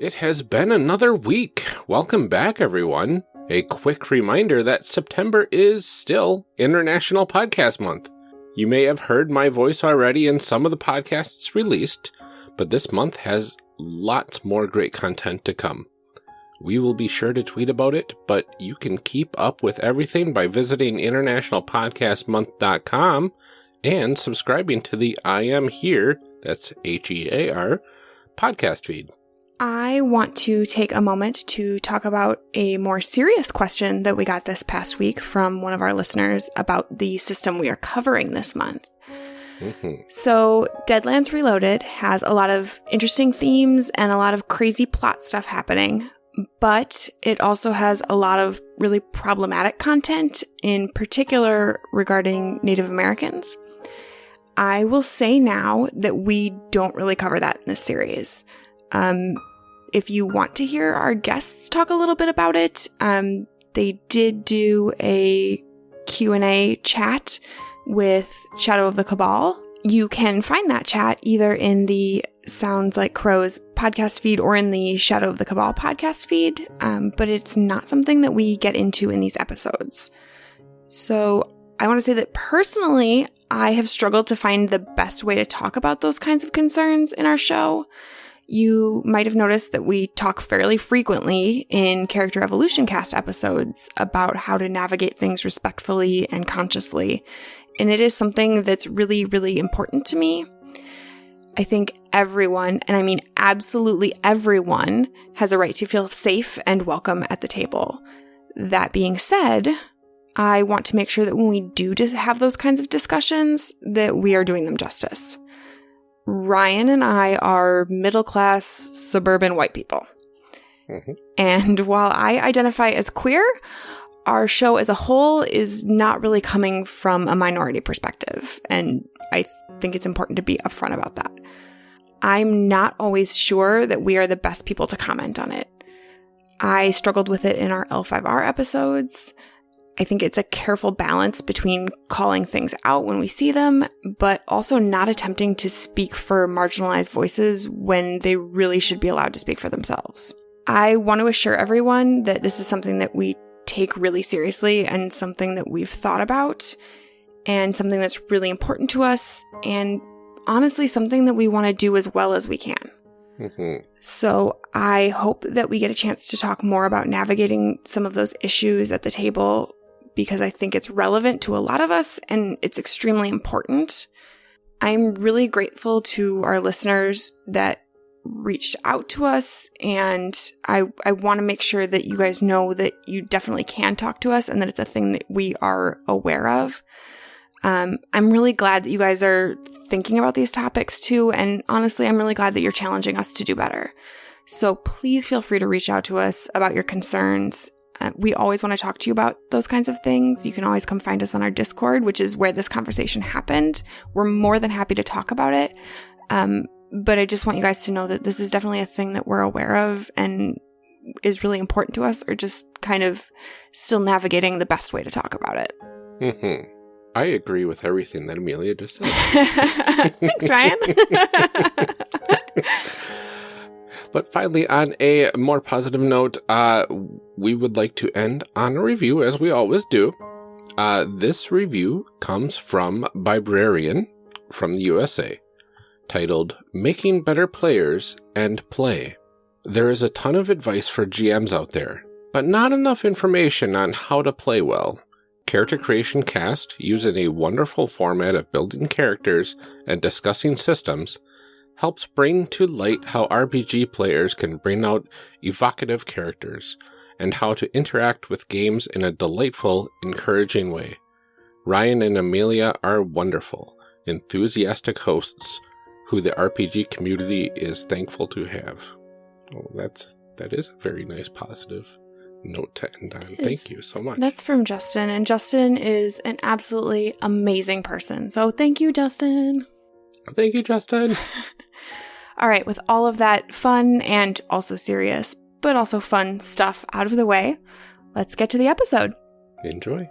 It has been another week. Welcome back, everyone. A quick reminder that September is still International Podcast Month. You may have heard my voice already in some of the podcasts released, but this month has lots more great content to come. We will be sure to tweet about it, but you can keep up with everything by visiting internationalpodcastmonth.com and subscribing to the I Am Here, that's H E A R, podcast feed. I want to take a moment to talk about a more serious question that we got this past week from one of our listeners about the system we are covering this month. Mm-hmm. So, Deadlands Reloaded has a lot of interesting themes and a lot of crazy plot stuff happening, but it also has a lot of really problematic content, in particular regarding Native Americans. I will say now that we don't really cover that in this series. Um, if you want to hear our guests talk a little bit about it, um, they did do a Q&A chat with Shadow of the Cabal. You can find that chat either in the Sounds Like Crows podcast feed or in the Shadow of the Cabal podcast feed, um, but it's not something that we get into in these episodes. So I want to say that personally, I have struggled to find the best way to talk about those kinds of concerns in our show. You might have noticed that we talk fairly frequently in Character Evolution Cast episodes about how to navigate things respectfully and consciously. And it is something that's really, really important to me. I think everyone, and I mean absolutely everyone, has a right to feel safe and welcome at the table. That being said, I want to make sure that when we do have those kinds of discussions, that we are doing them justice. Ryan and I are middle class suburban white people. Mm-hmm. And while I identify as queer, our show as a whole is not really coming from a minority perspective. And I think it's important to be upfront about that. I'm not always sure that we are the best people to comment on it. I struggled with it in our L5R episodes. I think it's a careful balance between calling things out when we see them, but also not attempting to speak for marginalized voices when they really should be allowed to speak for themselves. I want to assure everyone that this is something that we take really seriously and something that we've thought about and something that's really important to us and honestly something that we want to do as well as we can. Mm-hmm. So I hope that we get a chance to talk more about navigating some of those issues at the table because I think it's relevant to a lot of us and it's extremely important. I'm really grateful to our listeners that reached out to us and I I want to make sure that you guys know that you definitely can talk to us and that it's a thing that we are aware of. Um, I'm really glad that you guys are thinking about these topics too, and honestly, I'm really glad that you're challenging us to do better. So please feel free to reach out to us about your concerns uh, we always want to talk to you about those kinds of things. You can always come find us on our Discord, which is where this conversation happened. We're more than happy to talk about it. Um, but I just want you guys to know that this is definitely a thing that we're aware of and is really important to us, or just kind of still navigating the best way to talk about it. Mm-hmm. I agree with everything that Amelia just said. Thanks, Ryan. But finally, on a more positive note, uh, we would like to end on a review, as we always do. Uh, this review comes from Librarian from the USA, titled Making Better Players and Play. There is a ton of advice for GMs out there, but not enough information on how to play well. Character Creation Cast, using a wonderful format of building characters and discussing systems, helps bring to light how RPG players can bring out evocative characters and how to interact with games in a delightful, encouraging way. Ryan and Amelia are wonderful, enthusiastic hosts who the RPG community is thankful to have. Oh, that's that is a very nice positive note to end on. Thank you so much. That's from Justin, and Justin is an absolutely amazing person. So thank you, Justin. Thank you, Justin. all right, with all of that fun and also serious, but also fun stuff out of the way, let's get to the episode. Enjoy.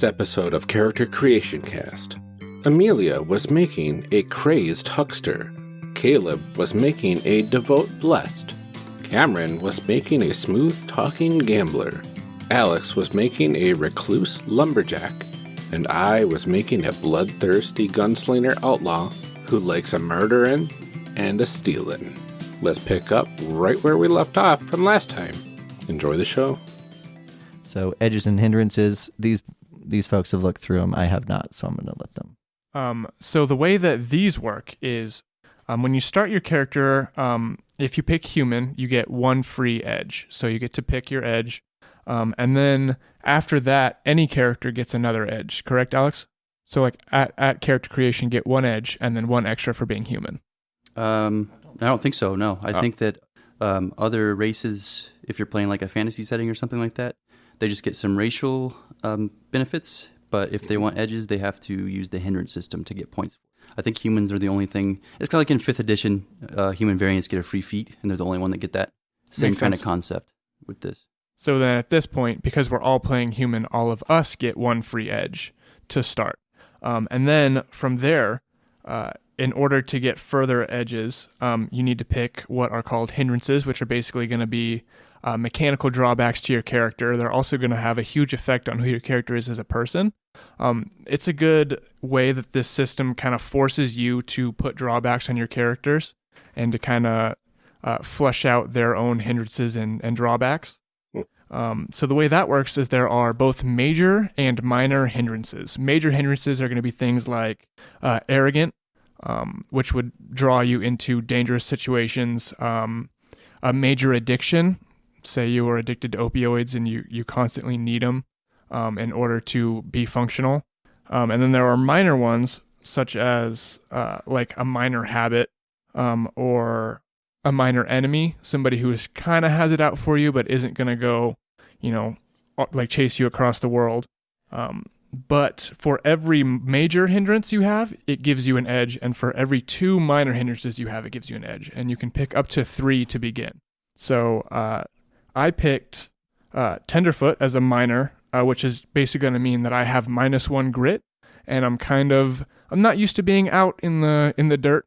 Last episode of Character Creation Cast, Amelia was making a crazed huckster. Caleb was making a devout blessed. Cameron was making a smooth talking gambler. Alex was making a recluse lumberjack. And I was making a bloodthirsty gunslinger outlaw who likes a murdering and a stealing. Let's pick up right where we left off from last time. Enjoy the show. So edges and hindrances. These these folks have looked through them. I have not, so I'm going to let them. Um, so the way that these work is um, when you start your character, um, if you pick human, you get one free edge. So you get to pick your edge. Um, and then after that, any character gets another edge. Correct, Alex? So like at, at character creation, get one edge and then one extra for being human. Um, I don't think so. No, I Oh. think that um, other races, if you're playing like a fantasy setting or something like that, they just get some racial um, benefits. But if they want edges, they have to use the hindrance system to get points. I think humans are the only thing. It's kind of like in fifth edition, uh, human variants get a free feat, and they're the only one that get that. Same Makes kind sense. of concept with this. So then at this point, because we're all playing human, all of us get one free edge to start. Um, and then from there, uh, in order to get further edges, um, you need to pick what are called hindrances, which are basically going to be uh, mechanical drawbacks to your character. They're also going to have a huge effect on who your character is as a person. Um, it's a good way that this system kind of forces you to put drawbacks on your characters and to kind of uh, flesh out their own hindrances and, and drawbacks. Um, so the way that works is there are both major and minor hindrances. Major hindrances are going to be things like uh, arrogant, um, which would draw you into dangerous situations. Um, a major addiction, say you are addicted to opioids and you you constantly need them um, in order to be functional. Um, and then there are minor ones such as uh, like a minor habit um, or a minor enemy, somebody who kind of has it out for you but isn't going to go, you know, like chase you across the world. Um, but for every major hindrance you have, it gives you an edge, and for every two minor hindrances you have, it gives you an edge, and you can pick up to three to begin. So uh, I picked uh, Tenderfoot as a minor, uh, which is basically going to mean that I have minus one grit, and I'm kind of I'm not used to being out in the in the dirt.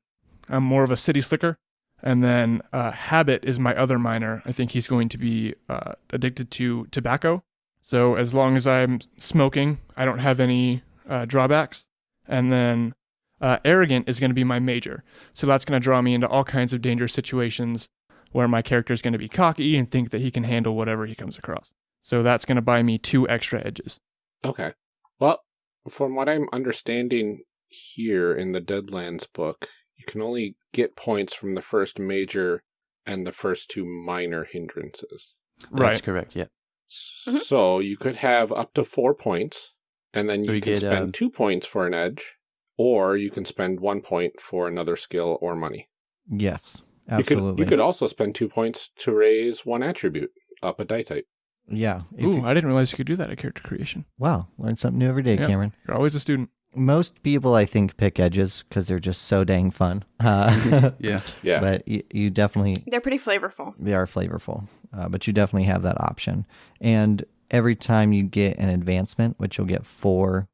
I'm more of a city slicker. And then uh, habit is my other minor. I think he's going to be uh, addicted to tobacco. So as long as I'm smoking, I don't have any uh, drawbacks. And then uh, arrogant is going to be my major. So that's going to draw me into all kinds of dangerous situations where my character is going to be cocky and think that he can handle whatever he comes across. So that's going to buy me two extra edges. Okay. Well, from what I'm understanding here in the Deadlands book, you can only get points from the first major and the first two minor hindrances. Right. That's Right. correct. Yeah. S- Mhm. So you could have up to four points, and then you you can get, spend um, two points for an edge, or you can spend one point for another skill or money. Yes, You absolutely. could, you could also spend two points to raise one attribute up a die type. yeah. Ooh, you- I didn't realize you could do that at character creation. wow, learn something new every day, Yeah. Cameron. You're always a student. Most people, I think, pick edges because they're just so dang fun. Uh, Yeah. Yeah. But you, you definitely They're pretty flavorful. they are flavorful, uh, but you definitely have that option. And every time you get an advancement, which you'll get for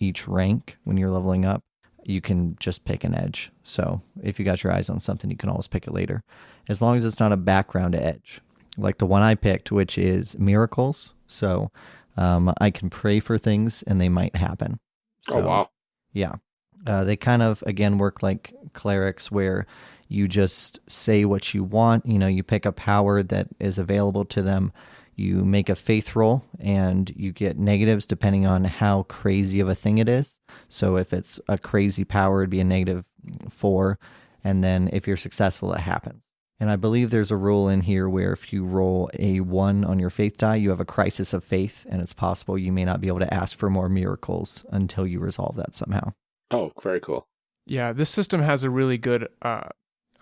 each rank when you're leveling up, you can just pick an edge. So if you got your eyes on something, you can always pick it later, as long as it's not a background edge, like the one I picked, which is miracles. So um, I can pray for things and they might happen. Oh wow. yeah. Uh, they kind of, again, work like clerics where you just say what you want. You know, you pick a power that is available to them. You make a faith roll and you get negatives depending on how crazy of a thing it is. So if it's a crazy power, it'd be a negative four. And then if you're successful, it happens. And I believe there's a rule in here where if you roll a one on your faith die, you have a crisis of faith, and it's possible you may not be able to ask for more miracles until you resolve that somehow. Oh, very cool. Yeah, this system has a really good. Uh,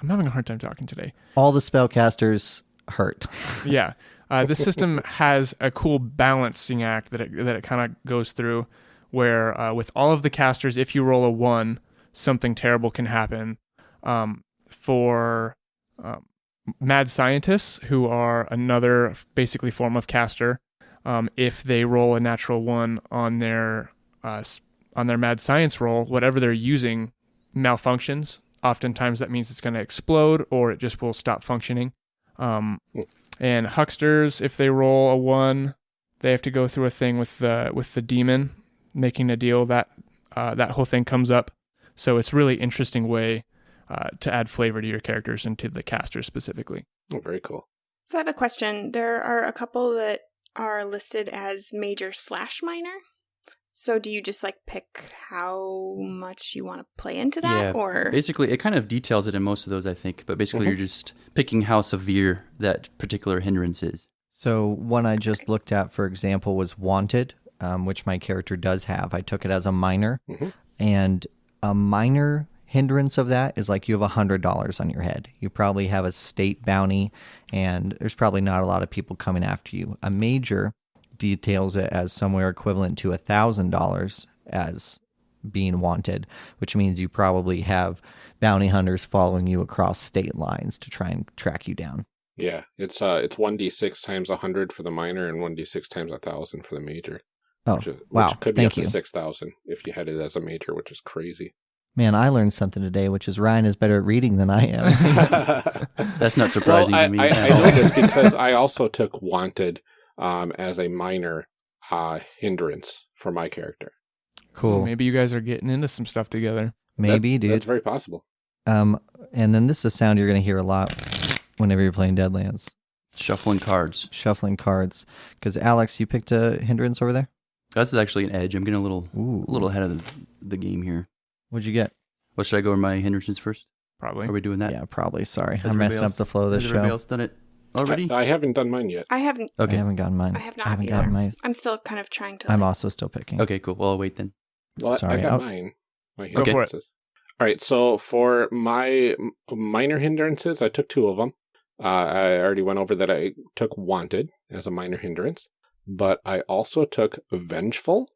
I'm having a hard time talking today. All the spellcasters hurt. yeah, uh, this system has a cool balancing act that it, that it kind of goes through, where uh, with all of the casters, if you roll a one, something terrible can happen. Um, for um, mad scientists, who are another basically form of caster, um, if they roll a natural one on their uh, on their mad science roll, whatever they're using malfunctions. Oftentimes that means it's going to explode or it just will stop functioning. Um, and hucksters, if they roll a one, they have to go through a thing with the with the demon, making a deal that uh, that whole thing comes up. So it's really interesting way uh, to add flavor to your characters and to the casters specifically. Oh, very cool. So I have a question. There are a couple that are listed as major slash minor. So do you just like pick how much you want to play into that Yeah, or Basically, it kind of details it in most of those, I think. But basically, Mhm. you're just picking how severe that particular hindrance is. So one I just looked at, for example, was Wanted, um, which my character does have. I took it as a minor, Mhm. and a minor hindrance of that is like you have a hundred dollars on your head. You probably have a state bounty, and there's probably not a lot of people coming after you. A major details it as somewhere equivalent to a thousand dollars as being wanted, which means you probably have bounty hunters following you across state lines to try and track you down. Yeah, it's uh, it's one d six times a hundred for the minor and one d six times a thousand for the major. Oh, which, is, wow. which could be Thank up to six thousand if you had it as a major, which is crazy. Man, I learned something today, which is Ryan is better at reading than I am. That's not surprising well, I, to me. I, at I know this because I also took wanted um, as a minor uh, hindrance for my character. cool. Maybe you guys are getting into some stuff together. Maybe, That- That's very possible. Um, and then this is a sound you're going to hear a lot whenever you're playing Deadlands. Shuffling cards. Shuffling cards. Because Alex, you picked a hindrance over there. That's actually an edge. I'm getting a little, Ooh, a little ahead of the, the game here. What'd you get? What should I go over my hindrances first? Probably. Are we doing that? yeah, probably. Sorry, Has I'm everybody messing up the flow of has this everybody show. else done it already? I, I haven't done mine yet. I haven't okay. I haven't gotten mine. I have not I haven't either. gotten mine. I'm still kind of trying to I'm like- also still picking. Okay, cool. Well, I'll wait then. Well, Sorry, I got I'll- mine. My Go for it. All right, so for my minor hindrances, I took two of them. Uh, I already went over that I took wanted as a minor hindrance, but I also took vengeful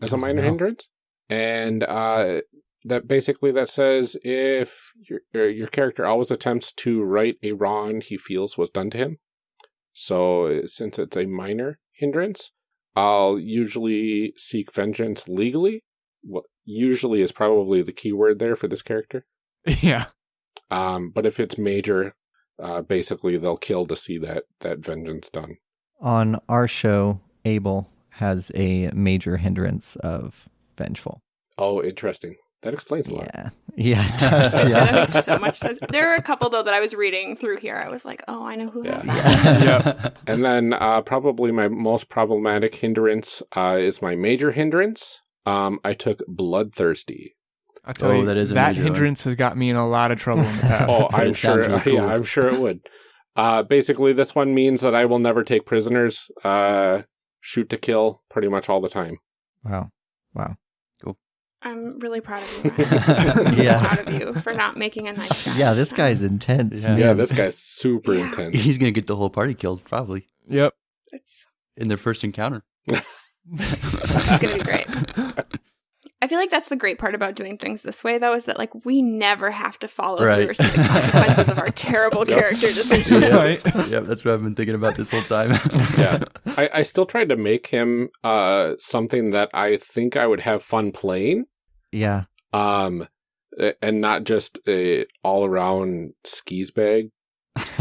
as a Oh, minor no. hindrance, and uh, that basically that says if your your your character always attempts to right a wrong he feels was done to him. So since it's a minor hindrance, I'll usually seek vengeance legally. What usually is probably the key word there for this character. yeah. Um, but if it's major, uh, basically they'll kill to see that that vengeance done. On our show, Abel has a major hindrance of vengeful. Oh, interesting. That explains a lot. Yeah, yeah, it does. That makes so much sense. There are a couple though that I was reading through here. I was like, oh, I know who has Yeah. that. Yeah. And then uh, probably my most problematic hindrance uh, is my major hindrance. Um, I took bloodthirsty. I tell Oh, you, that is a that major one. hindrance has got me in a lot of trouble in the past. Oh, I'm sure. real cool. Yeah, I'm sure it would. Uh, basically, this one means that I will never take prisoners. Uh, shoot to kill, pretty much all the time. Wow, wow. I'm really proud of you. I'm Yeah. so proud of you for not making a nice guy. Yeah, this guy's intense. Yeah. Yeah, this guy's super Yeah. intense. He's gonna get the whole party killed probably Yep. It's, in their first encounter. it's gonna be great. I feel like that's the great part about doing things this way, though, is that like we never have to follow Right. through or see the consequences of our terrible Yep. character decisions. Yeah. Right. yep, that's what I've been thinking about this whole time. Yeah. I, I still tried to make him uh, something that I think I would have fun playing, yeah. um, and not just a all around skis bag.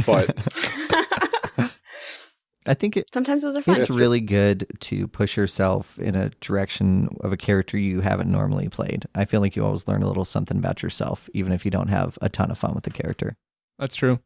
But I think it, Sometimes those are fun. it's really good to push yourself in a direction of a character you haven't normally played. I feel like you always learn a little something about yourself, even if you don't have a ton of fun with the character. That's true.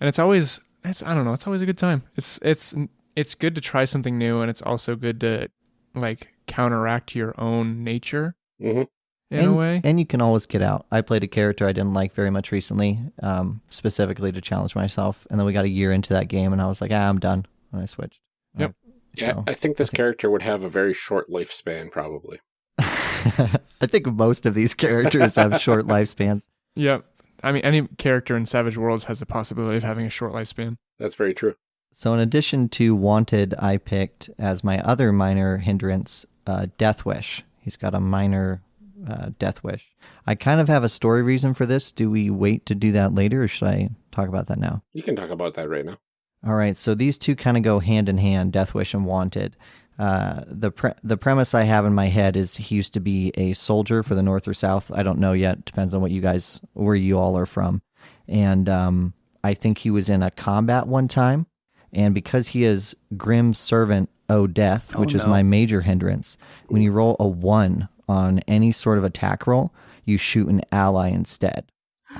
And it's always it's I don't know, it's always a good time. It's it's it's good to try something new and it's also good to like counteract your own nature Mhm. In and, a way. And you can always get out. I played a character I didn't like very much recently, um, specifically to challenge myself. And then we got a year into that game, and I was like, ah, I'm done. And I switched. Yep. Yeah, so- I think this I think- character would have a very short lifespan, probably. I think most of these characters have short lifespans. Yep. I mean any character in Savage Worlds has the possibility of having a short lifespan. That's very true. So, in addition to Wanted, I picked as my other minor hindrance uh, Death Wish. He's got a minor uh, Death Wish. I kind of have a story reason for this. Do we wait to do that later, or should I talk about that now? You can talk about that right now. All right, so these two kind of go hand in hand, Death Wish and Wanted. Uh, the pre- the premise I have in my head is he used to be a soldier for the North or South. I don't know yet. Depends on what you guys, where you all are from. And um, I think he was in a combat one time. And because he is Grim Servant O Death, Oh, which is my major hindrance, when you roll a one on any sort of attack roll, you shoot an ally instead.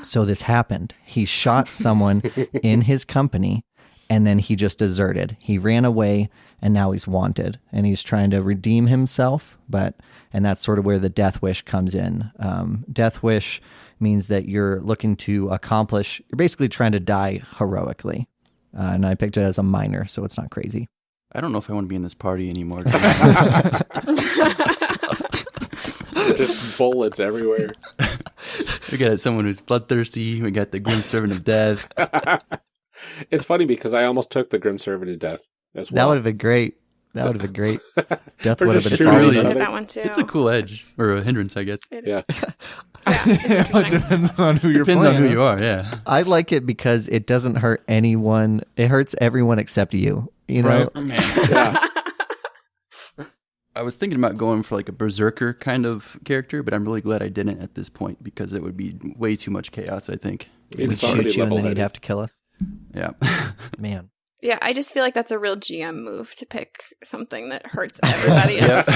So this happened. He shot someone in his company and then he just deserted. He ran away and now he's wanted and he's trying to redeem himself, but and that's sort of where the death wish comes in. Um, death wish means that you're looking to accomplish. You're basically trying to die heroically, uh, and I picked it as a minor, so it's not crazy. I don't know if I want to be in this party anymore. Just bullets everywhere. we got someone who's bloodthirsty. We got the grim servant of death. it's funny because I almost took the Grim Servant to death as That would have been great. That would have been great. Death would have been shoot solid. really- I each missed other. that one too. It's a cool edge or a hindrance, I guess. It- Yeah. yeah, it depends on who you're Depends on who you are. Yeah. I like it because it doesn't hurt anyone. It hurts everyone except you. You know, Right. Oh, yeah. I was thinking about going for like a berserker kind of character, but I'm really glad I didn't at this point because it would be way too much chaos. I think. It's we'd shoot you and then level-headed. he'd have to kill us. Yeah. Man, Yeah, I just feel like that's a real GM move to pick something that hurts everybody else.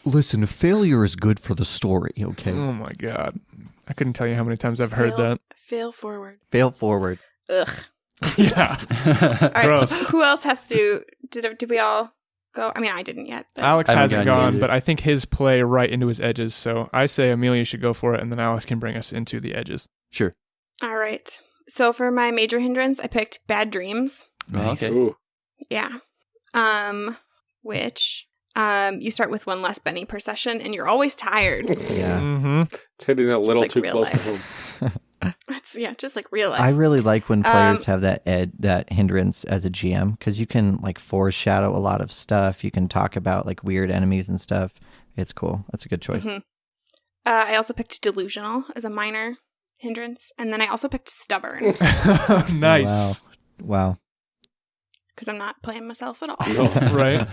listen, failure is good for the story. Okay, Oh my god. I couldn't tell you how many times I've heard fail, that. Fail forward. fail forward. Ugh. yeah. All right. Gross. Who else has to? Did did we all go? I mean, I didn't yet. But Alex I hasn't gotten gone, but I think his play right into his edges. So I say Amelia should go for it, and then Alex can bring us into the edges. sure. all right. So for my major hindrance, I picked bad dreams. Oh, okay. Ooh. Yeah. Um, which um, you start with one less Benny per session, and you're always tired. Yeah, Mm-hmm. It's hitting a little like too close to home. That's yeah, just like real life. I really like when players Um, have that ed that hindrance as a GM because you can like foreshadow a lot of stuff. You can talk about like weird enemies and stuff. It's cool. That's a good choice. Mhm. Uh, I also picked delusional as a minor hindrance, and then I also picked stubborn nice. Wow. Wow. because I'm not playing myself at all. No. Right.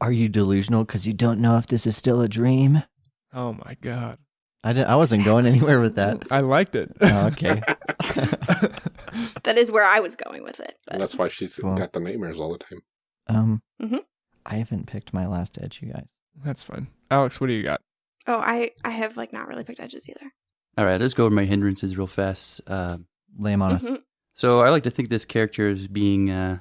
Are you delusional because you don't know if this is still a dream? Oh my god. I didn't, I wasn't going anywhere with that. I liked it. Oh, okay. That is where I was going with it. But And that's why she's Cool. got the nightmares all the time. Um, Mhm. I haven't picked my last edge, you guys. That's fine. Alex, what do you got? oh, I I have like not really picked edges either. All right. Let's go over my hindrances real fast. Uh, Lay 'em on us. Mhm. So I like to think this character is being uh,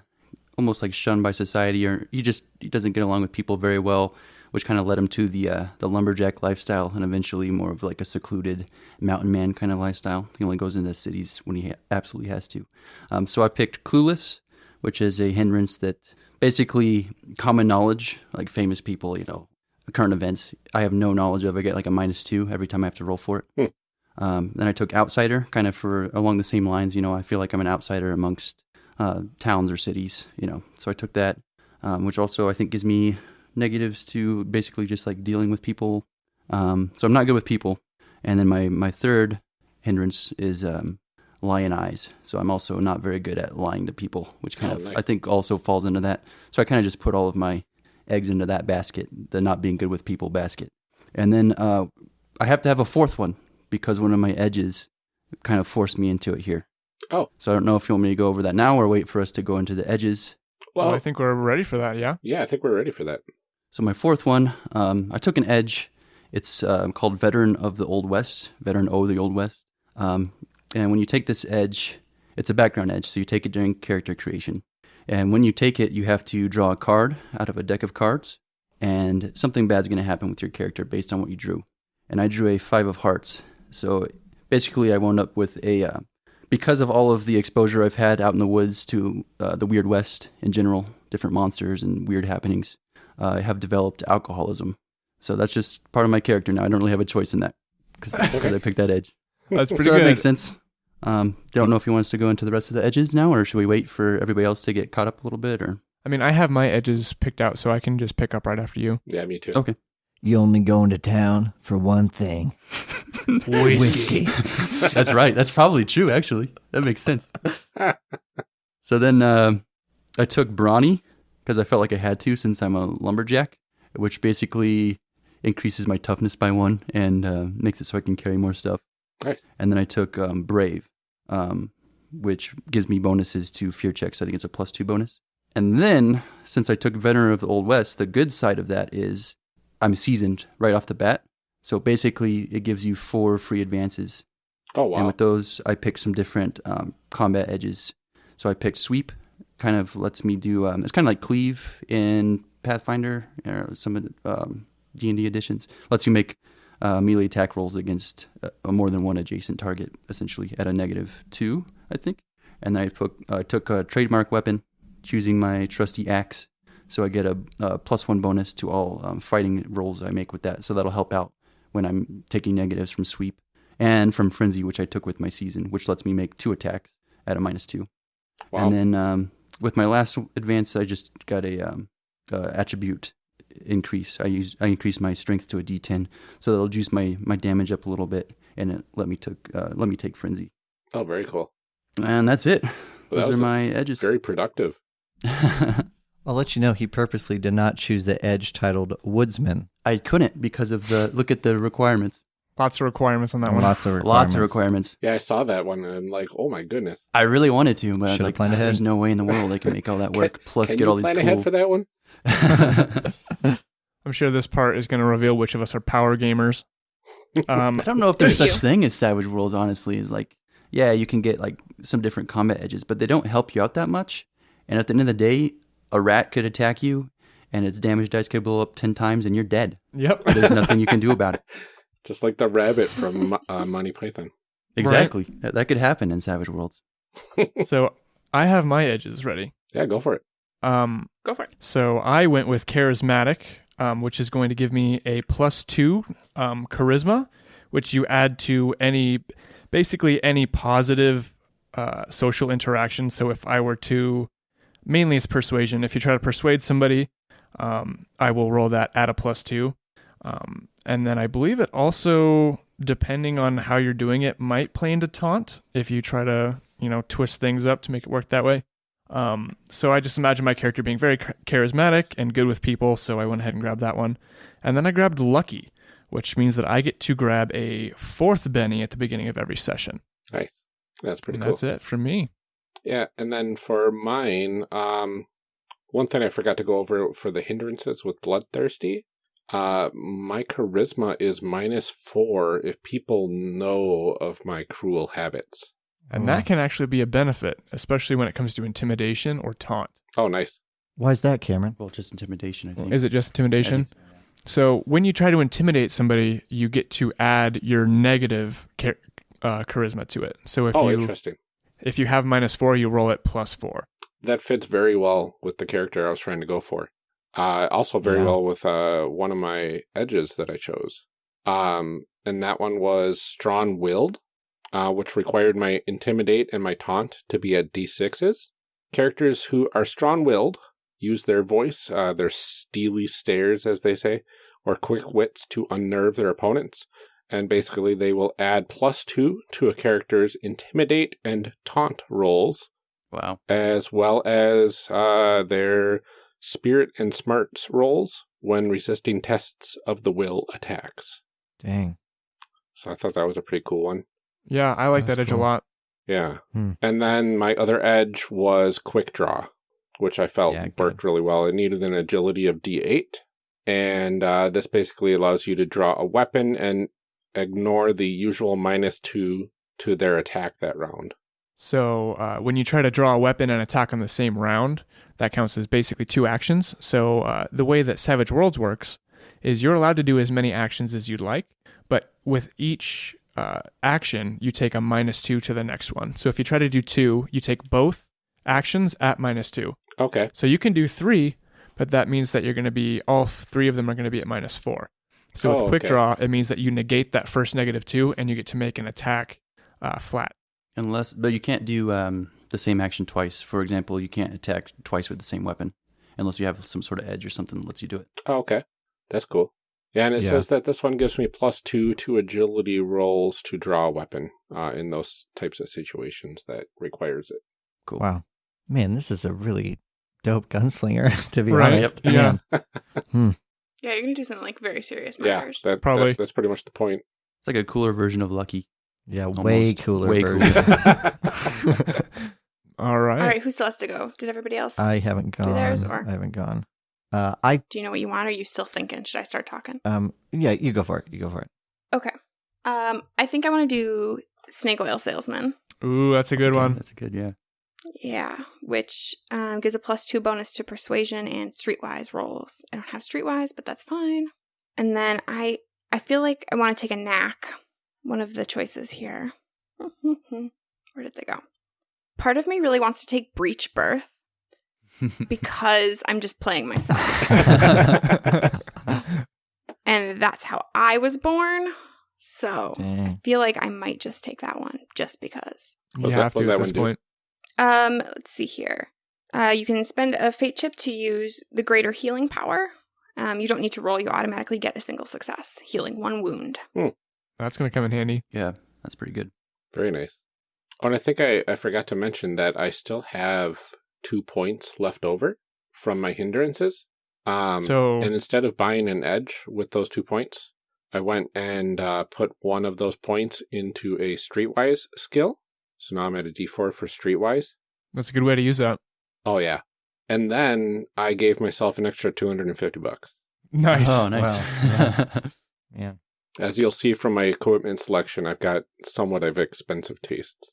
almost like shunned by society, or he just he doesn't get along with people very well, which kind of led him to the uh, the lumberjack lifestyle, and eventually more of like a secluded mountain man kind of lifestyle. He only goes into cities when he ha- absolutely has to. Um, so I picked clueless, which is a hindrance that basically common knowledge, like famous people, you know, current events. I have no knowledge of. I get like a minus two every time I have to roll for it. Um, then I took outsider, kind of for along the same lines. You know, I feel like I'm an outsider amongst uh, towns or cities. You know, so I took that, um, which also I think gives me negatives to basically just like dealing with people. Um, so I'm not good with people. And then my my third hindrance is um, lyin' eyes. So I'm also not very good at lying to people, which kind Oh, of nice. I think also falls into that. So I kind of just put all of my eggs into that basket, the not being good with people basket. And then uh, I have to have a fourth one because one of my edges kind of forced me into it here. Oh. So I don't know if you want me to go over that now or wait for us to go into the edges. Well, Well, I think we're ready for that. Yeah. yeah, I think we're ready for that. So my fourth one, um, I took an edge. It's uh, called Veteran of the Old West, Veteran O of the Old West. Um, and when you take this edge, it's a background edge, so you take it during character creation. And when you take it, you have to draw a card out of a deck of cards, and something bad's going to happen with your character based on what you drew. And I drew a five of hearts. So basically, I wound up with a uh, because of all of the exposure I've had out in the woods to uh, the Weird West in general, different monsters and weird happenings. Uh, I have developed alcoholism. So that's just part of my character now. I don't really have a choice in that because I picked that edge. That's pretty so good. that makes sense. Um, don't know if he wants to go into the rest of the edges now, or should we wait for everybody else to get caught up a little bit? Or I mean, I have my edges picked out, so I can just pick up right after you. Yeah, me too. okay, You only go into town for one thing whiskey. that's right. That's probably true. Actually, that makes sense. So then uh, I took Brawny because I felt like I had to since I'm a lumberjack, which basically increases my toughness by one and uh, makes it so I can carry more stuff. Nice. And then I took um, Brave, um, which gives me bonuses to fear checks. I think it's a plus two bonus. And then since I took Veteran of the Old West, the good side of that is I'm seasoned right off the bat. So basically, it gives you four free advances. Oh wow. And with those, I picked some different um, combat edges. So I picked Sweep, kind of lets me do. Um, it's kind of like Cleave in Pathfinder or some of the um, D and D editions. Lets you make uh, melee attack rolls against uh, more than one adjacent target, essentially at a negative two, I think. And then I put, uh, took a trademark weapon, choosing my trusty axe. So I get a, a plus one bonus to all um, fighting rolls I make with that. So that'll help out when I'm taking negatives from sweep and from frenzy, which I took with my season, which lets me make two attacks at a minus two. wow. And then um, with my last advance, I just got a um, uh, attribute increase. I use I increased my strength to a D10, so that'll juice my my damage up a little bit, and it let me took uh, let me take frenzy. oh, very cool. And that's it. Well, Those was are my edges. Very productive. I'll let you know he purposely did not choose the edge titled Woodsman. I couldn't because of the look at the requirements. Lots of requirements on that one. Lots of requirements. Lots of requirements. Yeah, I saw that one and I'm like, oh my goodness. I really wanted to, but I was like, planned "Ah, ahead." there's no way in the world I can make all that work. Plus, Can get all these plan cool. ahead for that one? I'm sure this part is going to reveal which of us are power gamers. Um, I don't know if there's such you. thing as Savage Worlds. Honestly, is like, yeah, you can get like some different combat edges, but they don't help you out that much. And at the end of the day, a rat could attack you, and its damage dice could blow up ten times, and you're dead. yep. There's nothing you can do about it. Just like the rabbit from uh, Monty Python. Exactly. That, that could happen in Savage Worlds. So I have my edges ready. Yeah, go for it. Um, Go for it. So I went with charismatic, um, which is going to give me a plus two um, charisma, which you add to any, basically any positive uh, social interaction. So if I were to, mainly it's persuasion. If you try to persuade somebody, um, I will roll that at a plus two. Um, and then I believe it also, depending on how you're doing it, might play into taunt if you try to, you know, twist things up to make it work that way. Um, so I just imagine my character being very charismatic and good with people, so I went ahead and grabbed that one. And then I grabbed Lucky, which means that I get to grab a fourth Benny at the beginning of every session. Nice. That's pretty and cool. that's it for me. Yeah, and then for mine, um, one thing I forgot to go over for the hindrances with Bloodthirsty, uh, my charisma is minus four if people know of my cruel habits. And Oh, that can actually be a benefit, especially when it comes to intimidation or taunt. Oh, nice. Why is that, Cameron? Well, just intimidation, I think. Is it just intimidation? think so, yeah. So when you try to intimidate somebody, you get to add your negative char- uh, charisma to it. So if oh, you interesting. if you have minus four, you roll it plus four. That fits very well with the character I was trying to go for. Uh, also very Yeah. well with uh, one of my edges that I chose. Um, and that one was strong willed, uh, which required my intimidate and my taunt to be at d6s. Characters who are strong willed use their voice, uh, their steely stares, as they say, or quick wits to unnerve their opponents. And basically, they will add plus two to a character's intimidate and taunt rolls Wow. as well as uh, their spirit and smarts rolls when resisting tests of the will attacks. Dang. So I thought that was a pretty cool one. Yeah, I like That's that edge cool. a lot. Yeah. Hmm. And then my other edge was quick draw, which I felt Yeah, good. worked really well. It needed an agility of D8. And uh, this basically allows you to draw a weapon and ignore the usual minus two to their attack that round. So uh, when you try to draw a weapon and attack on the same round, that counts as basically two actions. So uh, the way that Savage Worlds works is you're allowed to do as many actions as you'd like, but with each uh, action, you take a minus two to the next one. So if you try to do two, you take both actions at minus two. Okay. So you can do three, but that means that you're going to be all three of them are going to be at minus four. So Oh, with quick okay. draw, it means that you negate that first negative two, and you get to make an attack uh, flat. Unless, but you can't do um, the same action twice. For example, you can't attack twice with the same weapon, unless you have some sort of edge or something that lets you do it. Oh, okay. That's cool. Yeah, and it Yeah. says that this one gives me plus two to agility rolls to draw a weapon uh, in those types of situations that requires it. Cool. Wow. Man, this is a really dope gunslinger, to be Right, honest. yep, yeah. Man. Yeah, you're gonna do something like very serious Yeah, matters. that, Probably. that- that's pretty much the point. It's like a cooler version of Lucky. Yeah, way cooler way version. All right. All right, who still has to go? Did everybody else? I haven't gone. Do theirs, or- I haven't gone. Uh, I do you know what you want? Or are you still thinking? Should I start talking? um yeah, you go for it. You go for it. Okay. Um, I think I want to do snake oil salesman. Ooh, that's a good Okay, one. That's a good, yeah. Yeah, which um, gives a plus two bonus to persuasion and streetwise rolls. I don't have streetwise, but that's fine. And then I I feel like I want to take a knack. One of the choices here. Where did they go? Part of me really wants to take breech birth because I'm just playing myself. and that's how I was born. So I feel like I might just take that one just because. You What's that- have what's to at that this one do? point. Um, let's see here. Uh, you can spend a fate chip to use the greater healing power. Um, you don't need to roll; you automatically get a single success, healing one wound. That's going to come in handy. Yeah, that's pretty good. Very nice. Oh, and I think I, I forgot to mention that I still have two points left over from my hindrances. Um, so, and instead of buying an edge with those two points, I went and uh, put one of those points into a streetwise skill. So now I'm at a D4 for streetwise. that's a good way to use that. Oh yeah. And then I gave myself an extra 250 bucks. Nice. Oh, nice. Wow, Yeah. As you'll see from my equipment selection, I've got somewhat of expensive tastes.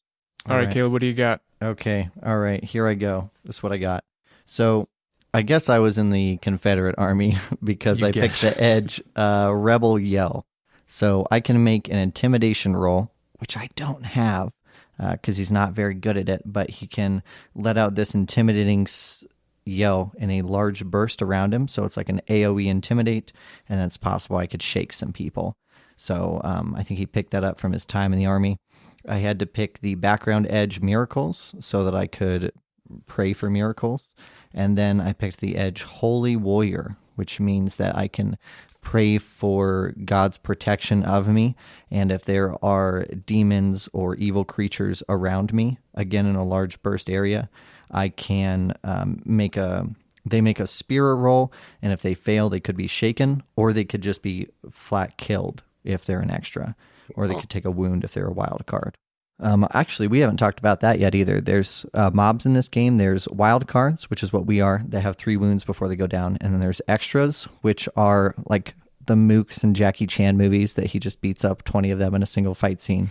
All right, Caleb, what do you got? Okay. All right. Here I go. This is what I got. So I guess I was in the Confederate Army because You I guess. picked the Edge uh, Rebel Yell. So I can make an intimidation roll, which I don't have because he's not very good at it, but he can let out this intimidating s- yell in a large burst around him. So it's like an AoE intimidate, and it's possible I could shake some people. So um, I think he picked that up from his time in the army. I had to pick the background edge miracles so that I could pray for miracles. And then I picked the edge holy warrior, which means that I can pray for God's protection of me. And if there are demons or evil creatures around me, again in a large burst area, I can um, make a. They make a spirit roll, and if they fail, they could be shaken, or they could just be flat killed if they're an extra, or they Wow. could take a wound if they're a wild card. Um, actually, we haven't talked about that yet either. There's uh, mobs in this game. There's wild cards, which is what we are. They have three wounds before they go down, and then there's extras, which are like the Mooks and Jackie Chan movies that he just beats up twenty of them in a single fight scene,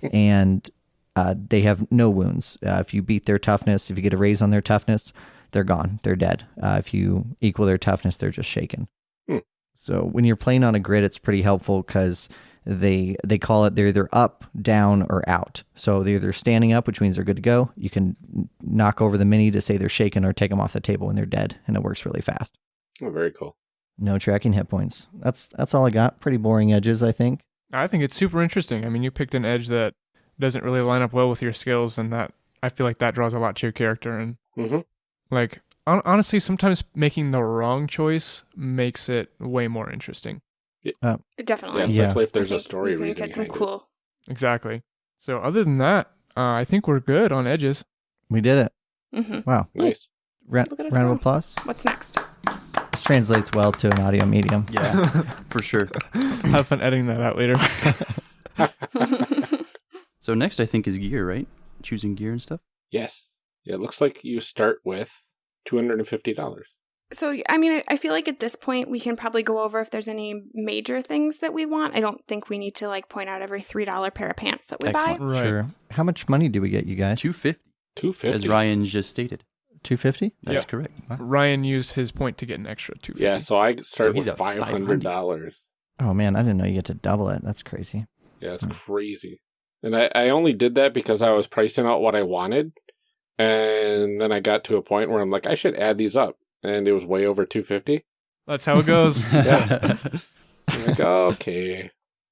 and uh, they have no wounds. Uh, if you beat their toughness, if you get a raise on their toughness, they're gone. They're dead. Uh, if you equal their toughness, they're just shaken. Hmm. So when you're playing on a grid, it's pretty helpful because they they call it they're either up, down, or out. So they're either standing up, which means they're good to go. You can knock over the mini to say they're shaken, or take them off the table when they're dead, and it works really fast. Oh, very cool. No tracking hit points. That's that's all I got. Pretty boring edges, I think. I think it's super interesting. I mean, you picked an edge that doesn't really line up well with your skills, and that I feel like that draws a lot to your character. And hmm like, hon- honestly, sometimes making the wrong choice makes it way more interesting. Definitely. Yeah, Yeah. especially if there's a story we can reason get some behind it. cool. Exactly. So, other than that, uh, I think we're good on edges. We did it. hmm Wow. Nice. Ra- Look at round of applause. What's next? This translates well to an audio medium. Yeah, for sure. Have fun editing that out later. So next, I think is gear, right? Choosing gear and stuff. Yes. Yeah, it looks like you start with $250. So, I mean, I- I feel like at this point we can probably go over if there's any major things that we want. I don't think we need to like point out every three dollar pair of pants that we Excellent. buy. Right. Sure. How much money do we get, you guys? Two fifty, 250 as Ryan just stated. Two fifty. That's Yeah. correct. Ryan used his point to get an extra two. Yeah, so I start So with at $500. Oh man, I didn't know you get to double it. That's crazy. Yeah, it's Hmm. crazy. And I, I only did that because I was pricing out what I wanted. And then I got to a point where I'm like, I should add these up. And it was way over 250 That's how it goes. Yeah. I'm like, okay.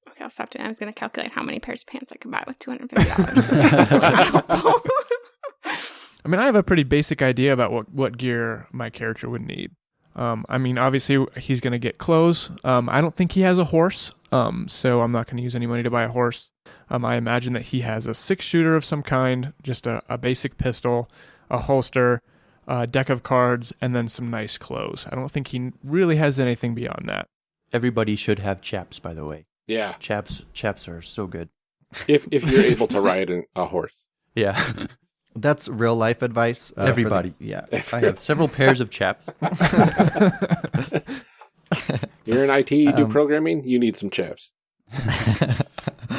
Okay, I'll stop doing. I was going to calculate how many pairs of pants I could buy with two hundred fifty dollars. I mean, I have a pretty basic idea about what, what gear my character would need. Um, I mean, obviously, he's going to get clothes. Um, I don't think he has a horse, um, so I'm not going to use any money to buy a horse. Um, I imagine that he has a six shooter of some kind, just a, a basic pistol. a holster, a deck of cards, and then some nice clothes. I don't think he really has anything beyond that. Everybody should have chaps, by the way. Yeah, Chaps, chaps are so good. if if you're able to ride an, a horse. Yeah, That's real life advice. uh, for the- Everybody. yeah. I have several pairs of chaps. You're in IT, you do Um, programming, you need some chaps. I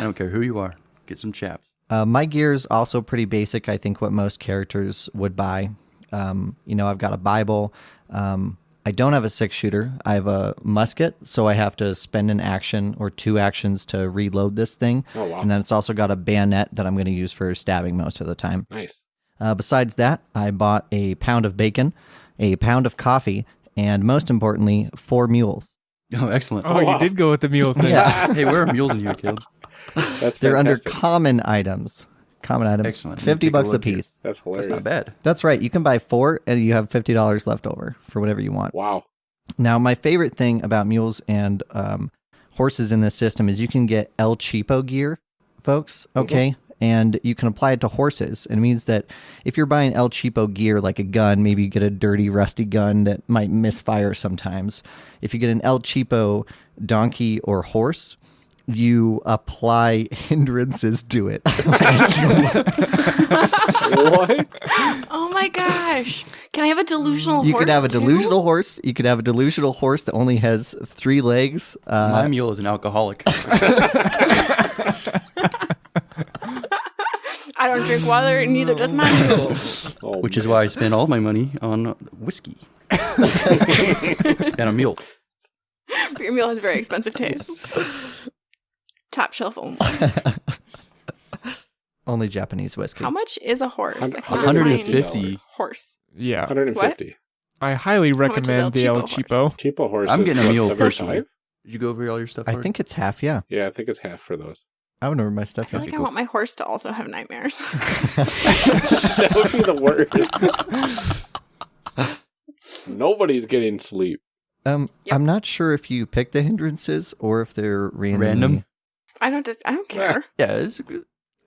don't care who you are. Get some chaps. Uh, my gear is also pretty basic. I think what most characters would buy. Um, you know, I've got a Bible. Um, I don't have a six shooter. I have a musket, so I have to spend an action or two actions to reload this thing. Oh wow, And then it's also got a bayonet that I'm going to use for stabbing most of the time. nice. Uh, besides that, I bought a pound of bacon, a pound of coffee, and most importantly, four mules. Oh, excellent. Oh, wow. you did go with the mule thing. Yeah. hey, where are mules in here, Caleb? That's They're under common items. Common items. Excellent. 50 take a bucks a look here. piece. That's hilarious. That's not bad. That's right. You can buy four and you have $50 left over for whatever you want. Wow. Now, my favorite thing about mules and um, horses in this system is you can get El Cheapo gear, folks. Okay. And you can apply it to horses. It means that if you're buying El Cheapo gear, like a gun, maybe you get a dirty, rusty gun that might misfire sometimes. If you get an El Cheapo donkey or horse, you apply hindrances to it. what? Oh my gosh. Can I have a delusional horse? you horse? could have a too? delusional horse. You could have a delusional horse that only has three legs. Uh, My mule is an alcoholic. I don't drink water, and neither does my mule. Oh, which is why I spend all my money on whiskey and a mule. But your mule has very expensive taste. Top shelf only. only Japanese whiskey. How much is a horse? Hun- I cannot find 150. horse. Yeah. 150. I highly much is El recommend the El Cheapo Cheapo. Cheapo horse. I'm getting a what, mule 75? personally. Did you go over all your stuff? I Howard? think it's half. Yeah, Yeah, I think it's half for those. I would remember my stuff. I feel like I want my horse to also have nightmares. that would be the worst. Nobody's getting sleep. Um, Yep. I'm not sure if you pick the hindrances or if they're randomly- Random? I don't. Just, I don't care. Yeah, it's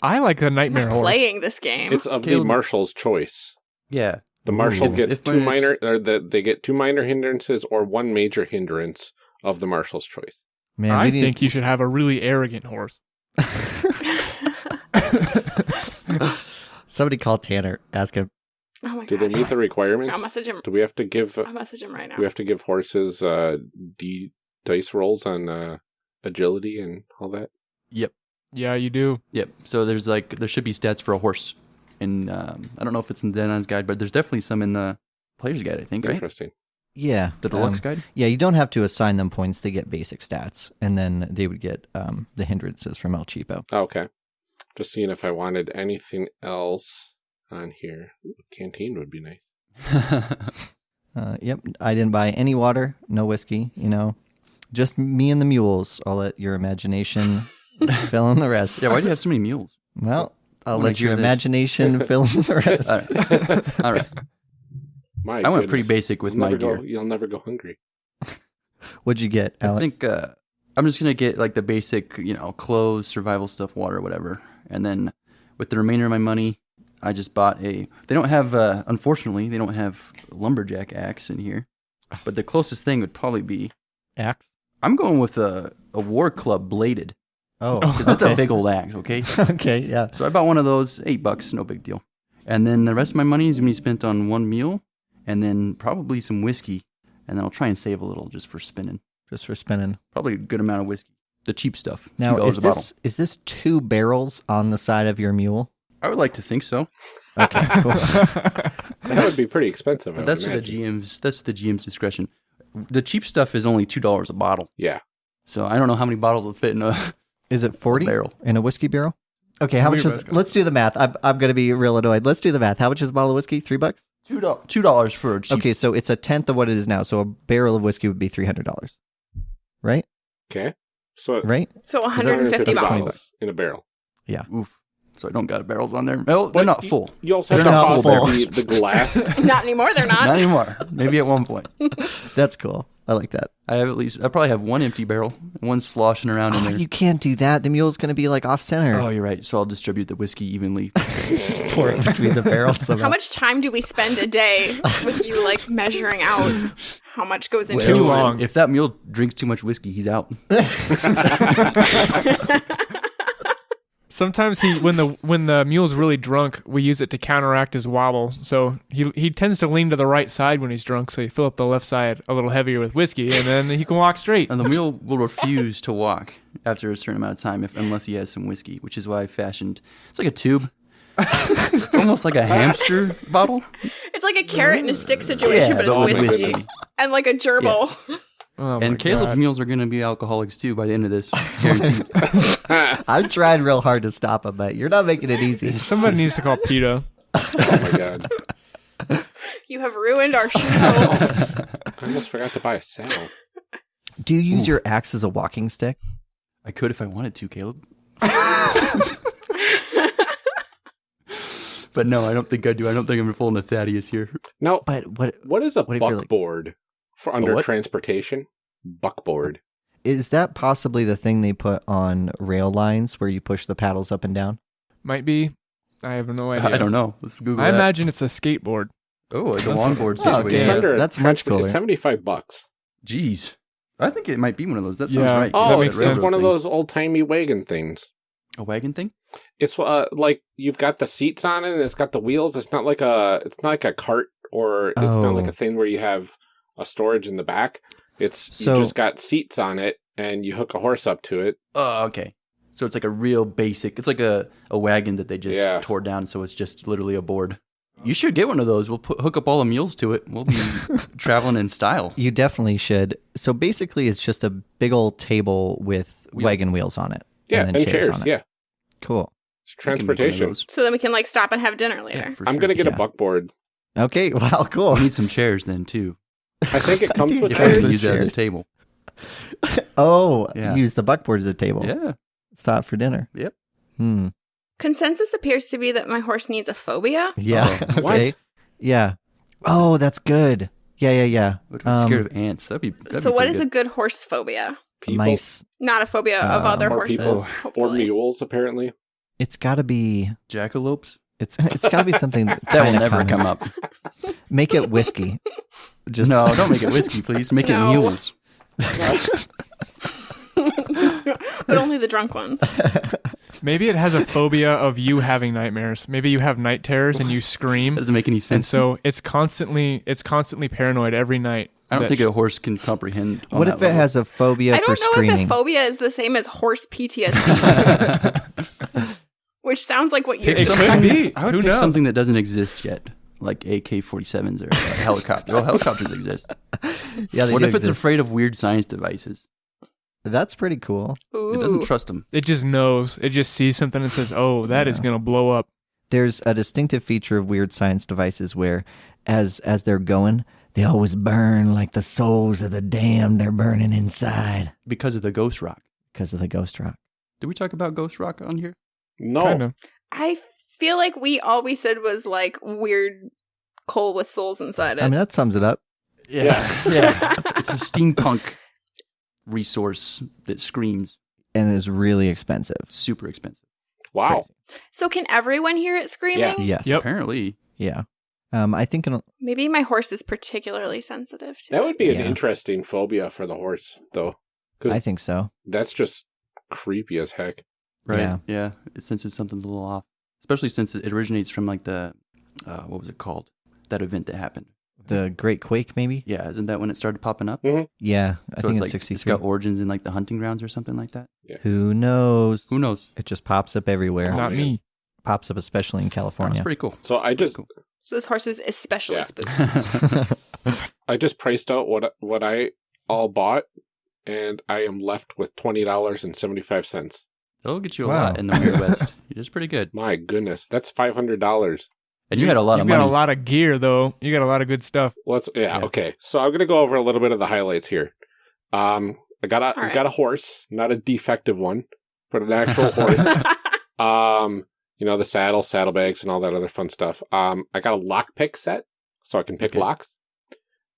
I like the I'm Nightmare not Horse. playing this game. It's of the marshal's choice. yeah. The marshal Ooh. gets two minor, or the, they get two minor hindrances or one major hindrance of the marshal's choice. Man, I we need- think you should have a really arrogant horse. Somebody call Tanner. Ask him. oh my Do god. they meet the requirements? I'll message him. Do we have to give? I'll message him right now. We have to give horses uh, d dice rolls on uh, agility and all that? Yep. Yeah, you do. Yep. So there's like there should be stats for a horse, and um, I don't know if it's in the Denon's guide, but there's definitely some in the player's guide. I think right. Interesting. Yeah, The deluxe um, guide. Yeah, you don't have to assign them points. They get basic stats, and then they would get um, the hindrances from El Cheapo. Oh, okay. Just seeing if I wanted anything else on here. Ooh, canteen would be nice. Uh, yep, I didn't buy any water, no whiskey. You know, just me and the mules. I'll let your imagination fill in the rest. yeah. Why do you have so many mules? Well, I'll Wanna let your sure there's- imagination fill in the rest. All right. All right. My I went pretty goodness. basic with You'll my never gear. Go, you'll never go hungry. What'd you get, I Alex? think uh, I'm just gonna get like the basic, you know, clothes, survival stuff, water, whatever, and then with the remainder of my money, I just bought a. They don't have, uh, unfortunately, they don't have lumberjack axe in here, but the closest thing would probably be. axe. I'm going with a a war club bladed Oh, because it's a big old axe. Okay, okay, yeah. so I bought one of those, eight bucks, no big deal, and then the rest of my money is gonna be spent on one meal, and then probably some whiskey, and then I'll try and save a little just for spinning. Just for spinning. Probably a good amount of whiskey. The cheap stuff. Now, $2 is a bottle. this is this two barrels on the side of your mule? I would like to think so. Okay, cool. That would be pretty expensive. I But that's the. GM's that's the GM's discretion. The cheap stuff is only two dollars a bottle. Yeah. So I don't know how many bottles will fit in a Is it forty barrel. in a whiskey barrel? Okay, how much is? both Let's do the math. I'm I'm gonna be real annoyed. Let's do the math. How much is a bottle of whiskey? Three bucks. two dollars two dollars for a cheap Okay, so it's a tenth of what it is now. So a barrel of whiskey would be three hundred dollars, right? Okay. So Right? so 150 $150 bottles. in a barrel. Yeah. Oof. So I don't got barrels on there. Well, they're But not y- full. You also have They're to not pause full. the, the glass. Not anymore. They're not. Not anymore. Maybe at one point. That's cool. I like that. I have at least. I probably have one empty barrel, one sloshing around in Oh, there. you can't do that. The mule's going to be like off center. Oh, you're right. So I'll distribute the whiskey evenly. just pour it between the barrels. somehow. How much time do we spend a day with you like measuring out how much goes into Too long. If that mule drinks too much whiskey, he's out. Sometimes he, when the when the mule's really drunk, we use it to counteract his wobble. So he he tends to lean to the right side when he's drunk. So you fill up the left side a little heavier with whiskey, and then he can walk straight. And the mule will refuse to walk after a certain amount of time if, unless he has some whiskey, which is why I fashioned. It's like a tube. Almost like a hamster bottle. It's like a carrot and a stick situation, Yeah, but it's whiskey. whiskey. And like a gerbil. Oh and Caleb's God. mules are going to be alcoholics too by the end of this. Guaranteed. I'm trying real hard to stop him, but you're not making it easy. Somebody needs to call PETA. Oh my god. You have ruined our show. I almost forgot to buy a saddle. Do you use your axe as a walking stick? I could if I wanted to, Caleb. but no, I don't think I do. I don't think I'm pulling the Thaddeus here. No, But what what is a What if you're like- buckboard for under what? transportation? Buckboard. is that possibly the thing they put on rail lines where you push the paddles up and down? Might be. I have no idea. I don't know. Let's Google I that. imagine it's a skateboard. oh, like a That's- longboard Oh, situation. It's Yeah, under that's much cooler. Seventy-five bucks. Jeez. I think it might be one of those. That sounds Yeah. right. Oh, makes it's, it's one of those old-timey wagon things. A wagon thing? It's uh, like you've got the seats on it, and it's got the wheels. It's not like a, it's not like a cart, or it's not like Oh. a thing where you have a storage in the back. It's So- you just got seats on it, and you hook a horse up to it. Oh, okay. So it's like a real basic. It's like a, a wagon that they just Yeah. tore down. So it's just literally a board. You should get one of those. We'll put, hook up all the mules to it. We'll be traveling in style. You definitely should. So basically, it's just a big old table with Wheels. wagon wheels on it. Yeah, and and, chairs, chairs. on it. Yeah, Cool. it's We can make one of transportation. so then we can like stop and have dinner later. Yeah, I'm sure. gonna get Yeah. a buckboard. Okay. Wow. Cool. We need some chairs then too. I think it comes with If it I comes chairs. can use it as a table. Oh, Yeah. use the buckboard as a table. Yeah. Stop for dinner. Yep. Hmm. Consensus appears to be that my horse needs a phobia. Yeah. Oh, what? okay. Yeah. Oh, that's good. Yeah. Yeah. Yeah. But I'm Um, scared of ants. That'd be. That'd so be what pretty is a good. good horse phobia? People, Mice. Not a phobia of Uh, other horses. people, or mules. Apparently, It's got to be. jackalopes? It's it's got to be something that, That will never common. come up. Make it whiskey. Just no, don't make it whiskey, please. Make No. it mules. but only the drunk ones. Maybe it has a phobia of you having nightmares. Maybe you have night terrors and you scream, Doesn't make any sense. and so it's constantly it's constantly paranoid every night. I don't that think a horse can comprehend. on What that if it level. has a phobia I don't know screaming? if a phobia is the same as horse PTSD, which sounds like what you're It could be. I would Who pick knows? something that doesn't exist yet, like AK-47s or a helicopter. Well, helicopters exist. yeah, they What do if it's afraid of weird science devices? That's pretty cool. Ooh. It doesn't trust them. It just knows. It just sees something and says, "Oh, that is Yeah. gonna blow up." There's a distinctive feature of weird science devices where, as as they're going, they always burn like the souls of the damned are burning inside because of the ghost rock. because of the ghost rock. Did we talk about ghost rock on here? no. Kind of. I feel like we all we said was like weird coal with souls inside it. I mean, that sums it up. Yeah, yeah. it's a steampunk resource that screams. And is really expensive. Super expensive. Wow. so can everyone hear it screaming? Yes. Yep. Apparently, Yeah. Um, I think in, Maybe my horse is particularly sensitive to That would be an Yeah. interesting phobia for the horse, though, because I think so. that's just creepy as heck. right? Yeah. Yeah. It senses something's a little off, especially since it originates from like the uh, what was it called? That event that happened. The Great Quake, maybe. Yeah, isn't that when it started popping up? Yeah, I so think it's it's, like 63. it's got origins in like the hunting grounds or something like that. Who knows? Who knows? It just pops up everywhere. Oh, Not man. me. Pops up especially in California. That's pretty cool. So I just Cool. So this horse is especially Yeah. spooky. I just priced out what what I all bought, and I am left with twenty dollars and seventy five cents. That'll get you a Wow. lot in the Weird West. You're just pretty good. My goodness, that's five hundred dollars. And you had a lot you of got money. a lot of gear though. You got a lot of good stuff. Let's yeah, Yeah. okay. So I'm gonna go over a little bit of the highlights here. Um, I got a All right. got a horse, not a defective one, but an actual horse. Um, you know the saddle, saddlebags, and all that other fun stuff. Um, I got a lockpick set, so I can pick Okay. locks.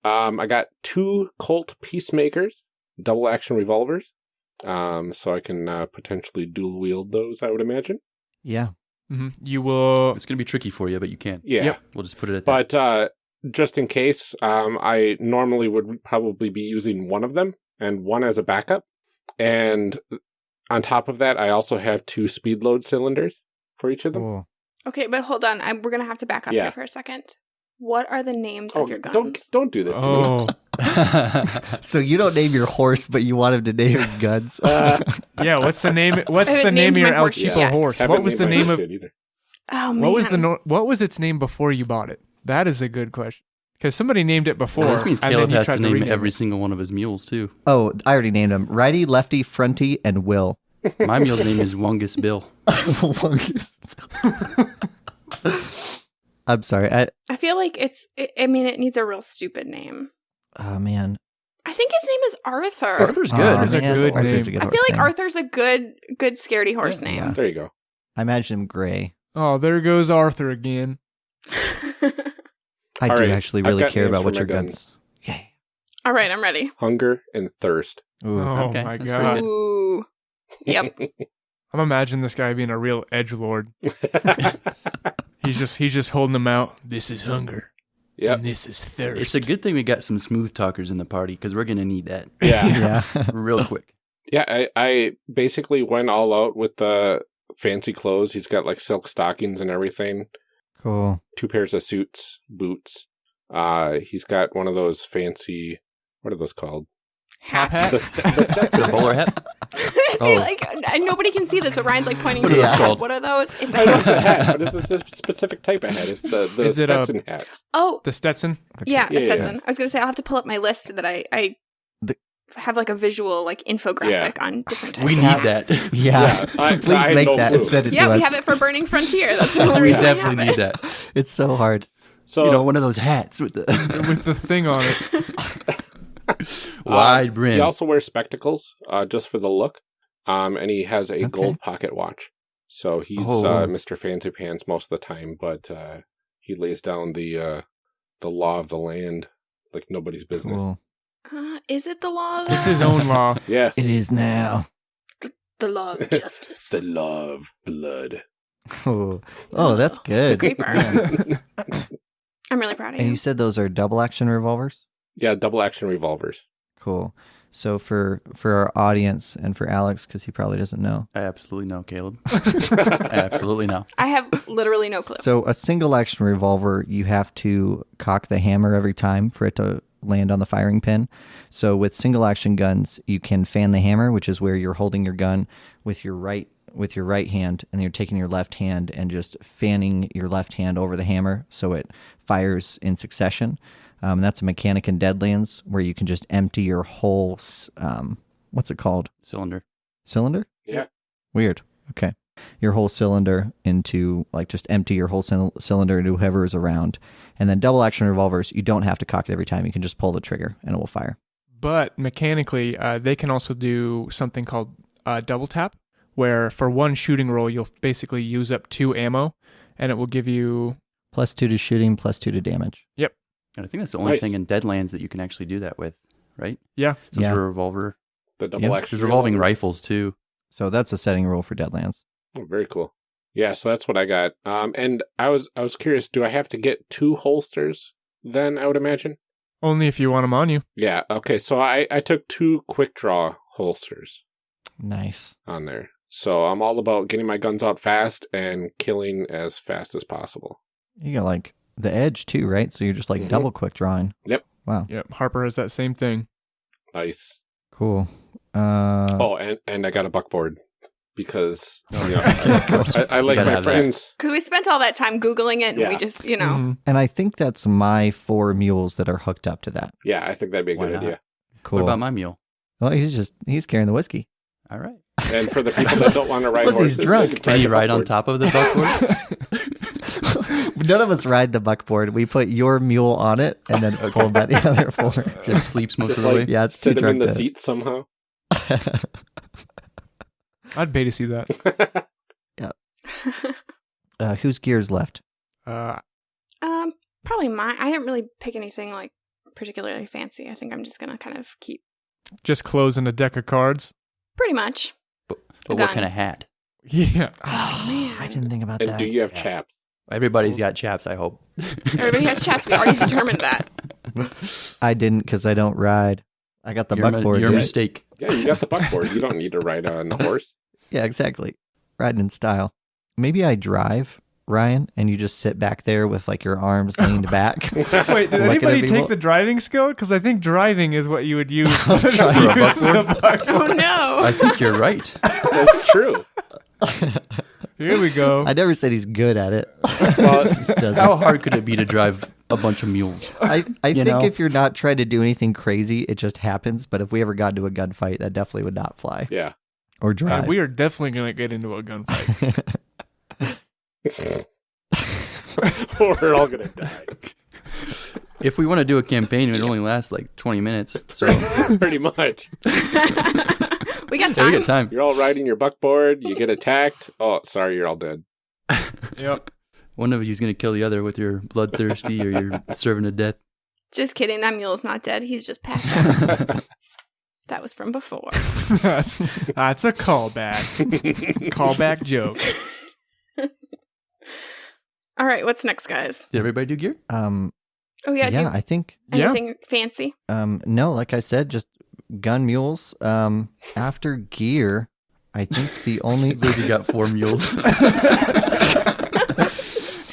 Um, I got two Colt Peacemakers, double action revolvers. Um, so I can uh, potentially dual wield those, I would imagine. Yeah. hmm You will. It's going to be tricky for you, but you can. Yeah. Yep. We'll just put it at that. But uh, just in case, um, I normally would probably be using one of them and one as a backup. And on top of that, I also have two speed load cylinders for each of them. Cool. Okay, but hold on. I, we're gonna have to back up Yeah. here for a second. What are the names Oh, of your guns? don't don't do this. To me. Oh, So you don't name your horse, but you want him to name his guns. Uh, yeah. What's the name? What's the name of your my El horse Cheapo yet. horse? What was the name of? oh man. What was the no- What was its name before you bought it? That is a good question. Because somebody named it before. Well, this means and Caleb then has tried to name every it. single one of his mules too. oh, I already named him. Righty, lefty, fronty, and Will. My mule's name is Wungus Bill. I'm sorry. I, I feel like it's. I I mean, it needs a real stupid name. oh man. I think his name is Arthur. Arthur's Oh, good. Arthur's a good Arthur's name. a good I feel like name. Arthur's a good, good scaredy horse Yeah. name. There you go. I imagine him gray. Oh, there goes Arthur again. I All do right, actually really care about what your guns. guns. Yay. All right, I'm ready. Hunger and thirst. Ooh. Oh okay, my that's god! Ooh. Yep. I'm imagining this guy being a real edge lord. He's just he's just holding them out. This is hunger. Yep. And this is thirst. It's a good thing we got some smooth talkers in the party because we're gonna need that Yeah. Yeah. real quick. Yeah, I, I basically went all out with the fancy clothes. He's got like silk stockings and everything, cool. two pairs of suits, boots. Uh, he's got one of those fancy, what are those called? Top hat. The, st- the Stetson The bowler hats. Hat. See, Oh. like uh, nobody can see this, but Ryan's like pointing What to are the those called? What are those? It's I know it's a a hat, but it's a specific type of hat. It's the, the Is it a- Stetson hats. oh the Stetson. yeah, Yeah, a yeah. Stetson. I was gonna say I'll have to pull up my list that I I The- have like a visual like infographic on different types. We of need hats. that. Yeah. Yeah, I- Please I make no that clue. and send it Yeah, to we us. have it for Burning Frontier. That's the only we reason we definitely have need it. that. It's so hard. So you know, one of those hats with the with the thing on it. wide uh, brim. He also wears spectacles, uh, just for the look. Um, and he has a Okay. gold pocket watch. So he's Oh. uh, Mr. Fancy Pants most of the time, but uh, he lays down the uh, the law of the land like nobody's business. Cool. Uh, is it the law? Of It's his own law. Yeah, It is now. the law of justice. the law of blood. Oh, oh that's good. Creeper. I'm really proud of And you. you said those are double action revolvers? yeah, double action revolvers. Cool. So for for our audience and for Alex, because he probably doesn't know. I absolutely know, Caleb. I absolutely know. I have literally no clue. So a single action revolver, you have to cock the hammer every time for it to land on the firing pin. So with single action guns, you can fan the hammer, which is where you're holding your gun with your right with your right hand and you're taking your left hand and just fanning your left hand over the hammer so it fires in succession. Um, that's a mechanic in Deadlands where you can just empty your whole um, what's it called? Cylinder. Cylinder? Yeah. Weird. Okay. Your whole cylinder into, like, just empty your whole cyl- cylinder into whoever is around. And then double action revolvers, you don't have to cock it every time. You can just pull the trigger and it will fire. But mechanically, uh, they can also do something called uh, double tap, where for one shooting roll, you'll basically use up two ammo, and it will give you. Plus two to shooting, plus two to damage. And I think that's the only Nice. thing in Deadlands that you can actually do that with, right? Yeah. Since Yeah. we're a revolver. The double Yeah. action There's revolving revolver. rifles too. So that's a setting rule for Deadlands. Oh, very cool. Yeah, so that's what I got. Um, and I was I was curious. Do I have to get two holsters? Then I would imagine. Only if you want them on you. Yeah. Okay. So I I took two quick draw holsters Nice. on there. So I'm all about getting my guns out fast and killing as fast as possible. You got, like, the edge, too, right? So you're just, like, Mhm. double quick drawing. Yep. Wow. Yep. Harper has that same thing. Nice. Cool. Uh, oh, and and I got a buckboard because Oh, yeah. Of. I, I like my friends. Because we spent all that time Googling it and Yeah. we just, you know. Mhm. And I think that's my four mules that are hooked up to that. Yeah, I think that'd be a Why good not? idea. Cool. What about my mule? well, he's just, he's carrying the whiskey. All right. And for the people that don't want to ride Plus he's horses, they drunk. Can you the ride on top of the buckboard? None of us ride the buckboard. We put your mule on it, and then it's pulled by the other four. Just sleeps most Just of the like- way. Yeah, it's too Sit him in the to- seat somehow. I'd pay to see that. uh, whose gears left? Uh, um, probably mine. I didn't really pick anything like particularly fancy. I think I'm just gonna kind of keep Just closing a deck of cards. pretty much. But A what kind of hat? Yeah. Oh, man. I didn't think about And that. do you have Yeah. chaps? Everybody's got chaps, I hope. Everybody has chaps. We already determined that. I didn't because I don't ride. I got the Your, buckboard. your yeah. mistake. Yeah, you got the buckboard. You don't need to ride on the horse. Yeah, exactly. Riding in style. Maybe I drive, Ryan, and you just sit back there with like your arms leaned back. Wait, did anybody take the driving skill? Because I think driving is what you would use to use Try for the buckboard. Oh no. I think you're right. That's true. Here we go. I never said he's good at it. Well, He just doesn't. How hard could it be to drive a bunch of mules? I, I think know? if you're not trying to do anything crazy, it just happens. But if we ever got into a gunfight, that definitely would not fly yeah. or Uh, drive. we are definitely going to get into a gunfight. We're all gonna die. If we want to do a campaign, it only lasts like 20 minutes. So Pretty much. We got yeah, we time. got time. You're all riding your buckboard. You get attacked. Oh, sorry, you're all dead. yep. One of you's going to kill the other with your bloodthirsty or your servant of death. Just kidding. That mule's not dead. He's just passed out. that was from before. that's, that's a callback. callback joke. All right. What's next, guys? Did everybody do gear? um, Oh yeah. yeah, do I think Yeah. anything fancy? um, no, like I said, just gun mules. Um, after gear, I think the only Luigi got four mules.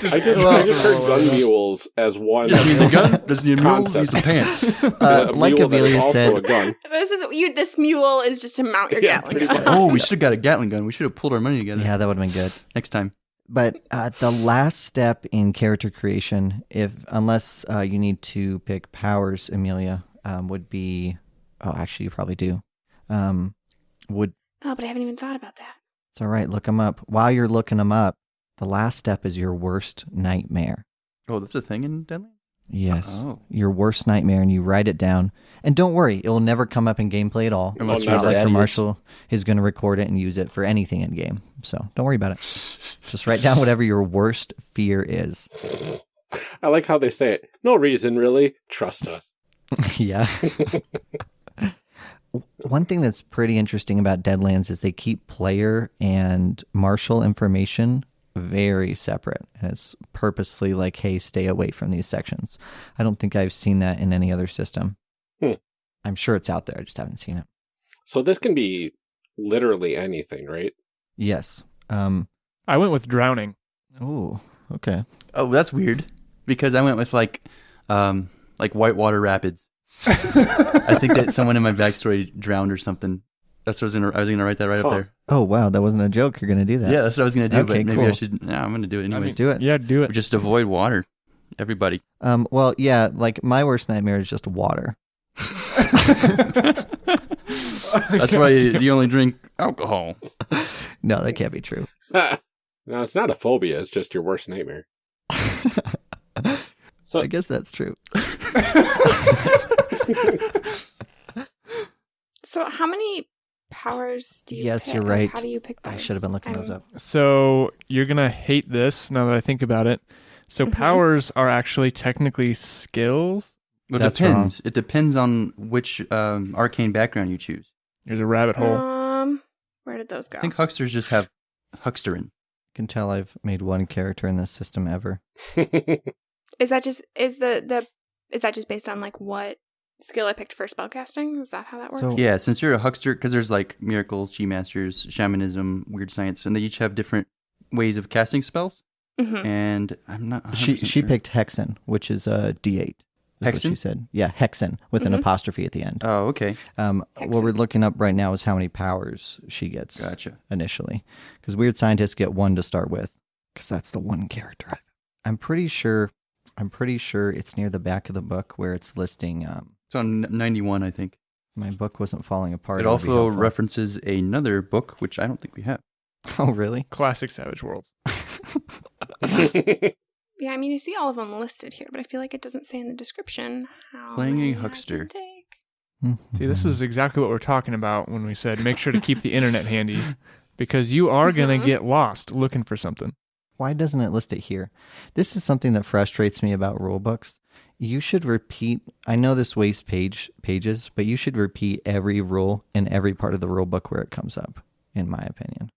I just, I just heard gun mules as one. Does he need the gun? doesn't need a mule? Does he need some pants? uh, a like mule that is Amelia said, a gun. This is you. This mule is just to mount your Yeah, Gatling gun. Oh, we should have got a Gatling gun. We should have pulled our money together. yeah, that would have been good. Next time. But uh, the last step in character creation, if unless uh, you need to pick powers, Amelia, um, would be. Oh, actually, you probably do. Um, would Oh, but I haven't even thought about that. it's all right. Look them up. While you're looking them up, the last step is your worst nightmare. Oh, that's a thing in Deadlands? Yes, Oh. your worst nightmare, and you write it down. And don't worry, it'll never come up in gameplay at all. Unless it's you're not like Daddy your is. marshal is going to record it and use it for anything in game. So don't worry about it. Just write down whatever your worst fear is. I like how they say it. No reason, really. Trust us. yeah. One thing that's pretty interesting about Deadlands is they keep player and marshal information very separate. And it's purposefully like, hey, stay away from these sections. I don't think I've seen that in any other system. Hmm. I'm sure it's out there. I just haven't seen it. So this can be literally anything, right? Yes. Um. I went with drowning. Oh. Okay. Oh, that's weird. Because I went with like, um, like Whitewater Rapids. I think that someone in my backstory drowned or something. That's what I was gonna. I was gonna write that right Huh. up there. Oh wow, that wasn't a joke. You're gonna do that. Yeah, that's what I was gonna do. Okay, but maybe I should. Yeah, I'm gonna do it I anyway. mean, Do it. Yeah, do it. Just avoid water. Everybody. Um. Well, yeah. Like my worst nightmare is just water. That's why you, you only drink alcohol. No, that can't be true. no, it's not a phobia. It's just your worst nightmare. So I guess that's true. So, how many powers do you? Yes, pick? you're right. How do you pick those? I should have been looking those I'm- up. So you're gonna hate this now that I think about it. So Mhm. powers are actually technically skills. Well, it That's depends. It depends on which um, arcane background you choose. There's a rabbit hole. Um, where did those go? I think hucksters just have hucksterin. You can tell I've made one character in this system ever. Is that just is the the is that just based on like what skill I picked for spellcasting? Is that how that works? So- Yeah, since you're a huckster, because there's like miracles, chi masters, shamanism, weird science, and they each have different ways of casting spells. Mhm. And I'm not. She she sure. picked Hexen, which is a D8. is what she said. Yeah, Hexen with Mhm. an apostrophe at the end. Oh, okay, Um, what we're looking up right now is how many powers she gets gotcha. initially, because weird scientists get one to start with, because that's the one character. I'm pretty sure. I'm pretty sure it's near the back of the book where it's listing. Um, It's on 91, I think. my book wasn't falling apart. It That would be also references another book, which I don't think we have. Oh, really? Classic Savage Worlds. Yeah, I mean, I see all of them listed here, but I feel like it doesn't say in the description how Playing a many I can huckster. take. See, this is exactly what we're talking about when we said make sure to keep the internet handy because you are gonna Mhm. get lost looking for something. Why doesn't it list it here? This is something that frustrates me about rule books. You should repeat. I know this wastes page pages, but you should repeat every rule in every part of the rule book where it comes up. In my opinion,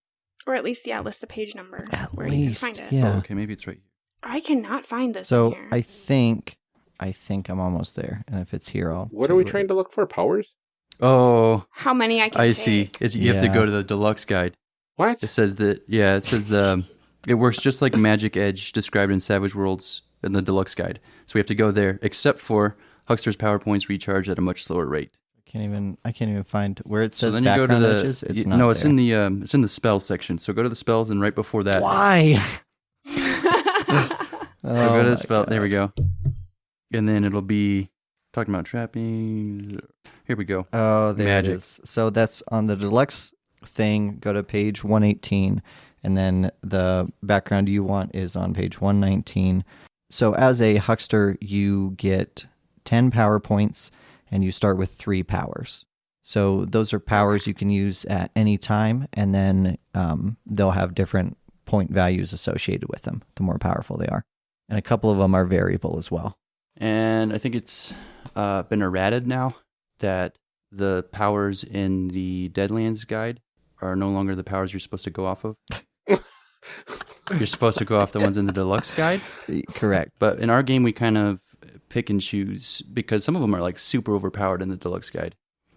Or at least, yeah, list the page number At where you least, can find it. yeah. Oh, okay, maybe it's right here. I cannot find this. so here. I think I think I'm almost there, and if it's here, I'll. What are we trying to look for? Powers? Oh, How many I can I take. see. It's, you have to go to the deluxe guide. What? It says that, yeah, it says um, it works just like Magic Edge described in Savage Worlds in the deluxe guide. So we have to go there, except for Huckster's power points recharge at a much slower rate. I can't even. I can't even find where it So says then you go to the edges. It's you- not no, it's there. in the um, it's in the spells section. So go to the spells, and right before that, Why? So Oh go to the spell. There we go. And then it'll be talking about trapping. Here we go. Oh, there Magic. it is. So that's on the deluxe thing. Go to page 118, and then the background you want is on page 119. So as a huckster, you get 10 power points, and you start with three powers. So those are powers you can use at any time, and then um, they'll have different point values associated with them. The more powerful they are, and a couple of them are variable as well. And I think it's uh, been errated now that the powers in the Deadlands guide are no longer the powers you're supposed to go off of. you're supposed to go off the ones in the deluxe guide. Correct. But in our game, we kind of pick and choose because some of them are like super overpowered in the deluxe guide,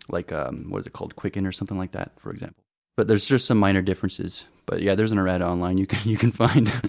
like um, what is it called, Quicken or something like that, for example. But there's just some minor differences. But yeah, there's an errata online you can you can find.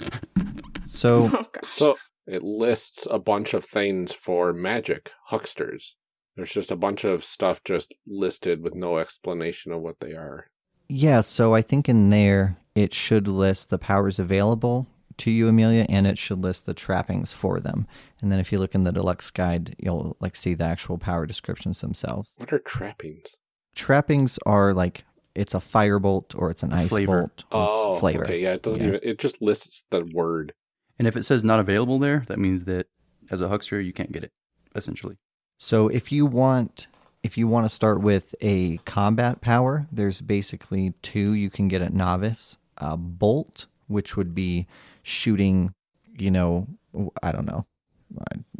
So oh. So it lists a bunch of things for magic hucksters. There's just a bunch of stuff just listed with no explanation of what they are. Yeah, so I think in there it should list the powers available to you, Amelia, and it should list the trappings for them. And then if you look in the deluxe guide, you'll like see the actual power descriptions themselves. What are trappings? Trappings are like it's a firebolt or it's an ice Flavor. bolt or it's oh, flavor. Oh, okay, yeah. It doesn't Yeah. even. It just lists the word. and if it says not available there, that means that as a huckster you can't get it, essentially. So if you want if you want to start with a combat power, there's basically two you can get at novice. A bolt, which would be shooting, you know, I don't know.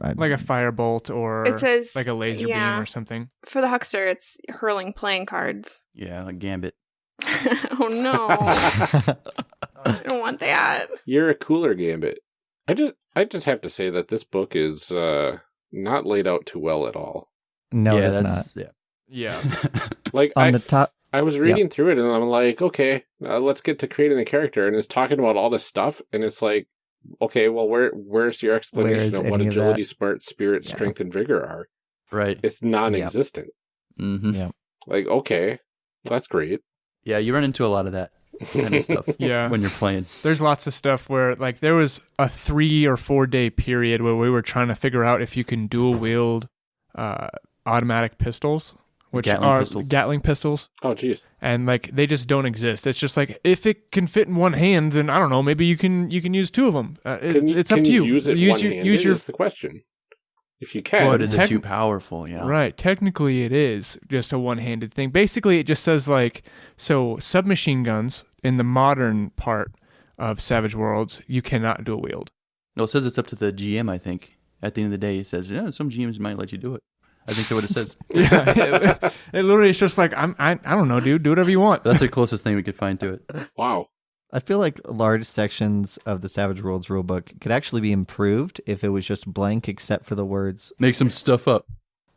I, I, like a firebolt or It says like a laser yeah. beam or something. For the huckster, it's hurling playing cards. Yeah, like Gambit. oh no. I don't want that. You're a cooler gambit. I just, I just have to say that this book is uh, not laid out too well at all. no, yeah, it's not. yeah. Yeah. Like On I, the top, I was reading through it and I'm like, okay, uh, let's get to creating the character, and it's talking about all this stuff, and it's like, okay, well, where where's your explanation is of what any of agility, that? smart, spirit, Yeah. strength, and vigor are? right. It's non-existent. hmm Yeah. Like, okay, that's great. Yeah, you run into a lot of that kind of stuff Yeah. when you're playing. There's lots of stuff where like there was a three or four day period where we were trying to figure out if you can dual wield uh, automatic pistols, which Gatling are pistols. Gatling pistols, Oh, jeez. and like they just don't exist. It's just like if it can fit in one hand, then I don't know, maybe you can you can use two of them. Uh, it- Can, it's can up to you. Use it use one your handed use your is the question. If you can, Well, But is it too powerful? Yeah. Right. Technically, it is just a one handed thing. Basically, it just says, like, so submachine guns in the modern part of Savage Worlds, you cannot dual wield. No, it says it's up to the GM. I think at the end of the day, it says yeah, some GMs might let you do it. I think so. What it says. Yeah. it, it literally is just like, I'm, I, I don't know, dude. Do whatever you want. That's the closest thing we could find to it. wow. I feel like large sections of the Savage Worlds rulebook could actually be improved if it was just blank except for the words. Make some stuff up.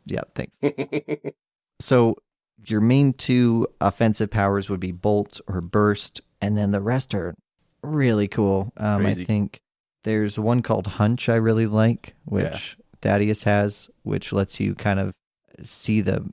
Yeah, thanks. So your main two offensive powers would be bolt or burst, and then the rest are really cool. Um, I think there's one called Hunch I really like, which Thaddeus has, which lets you kind of see the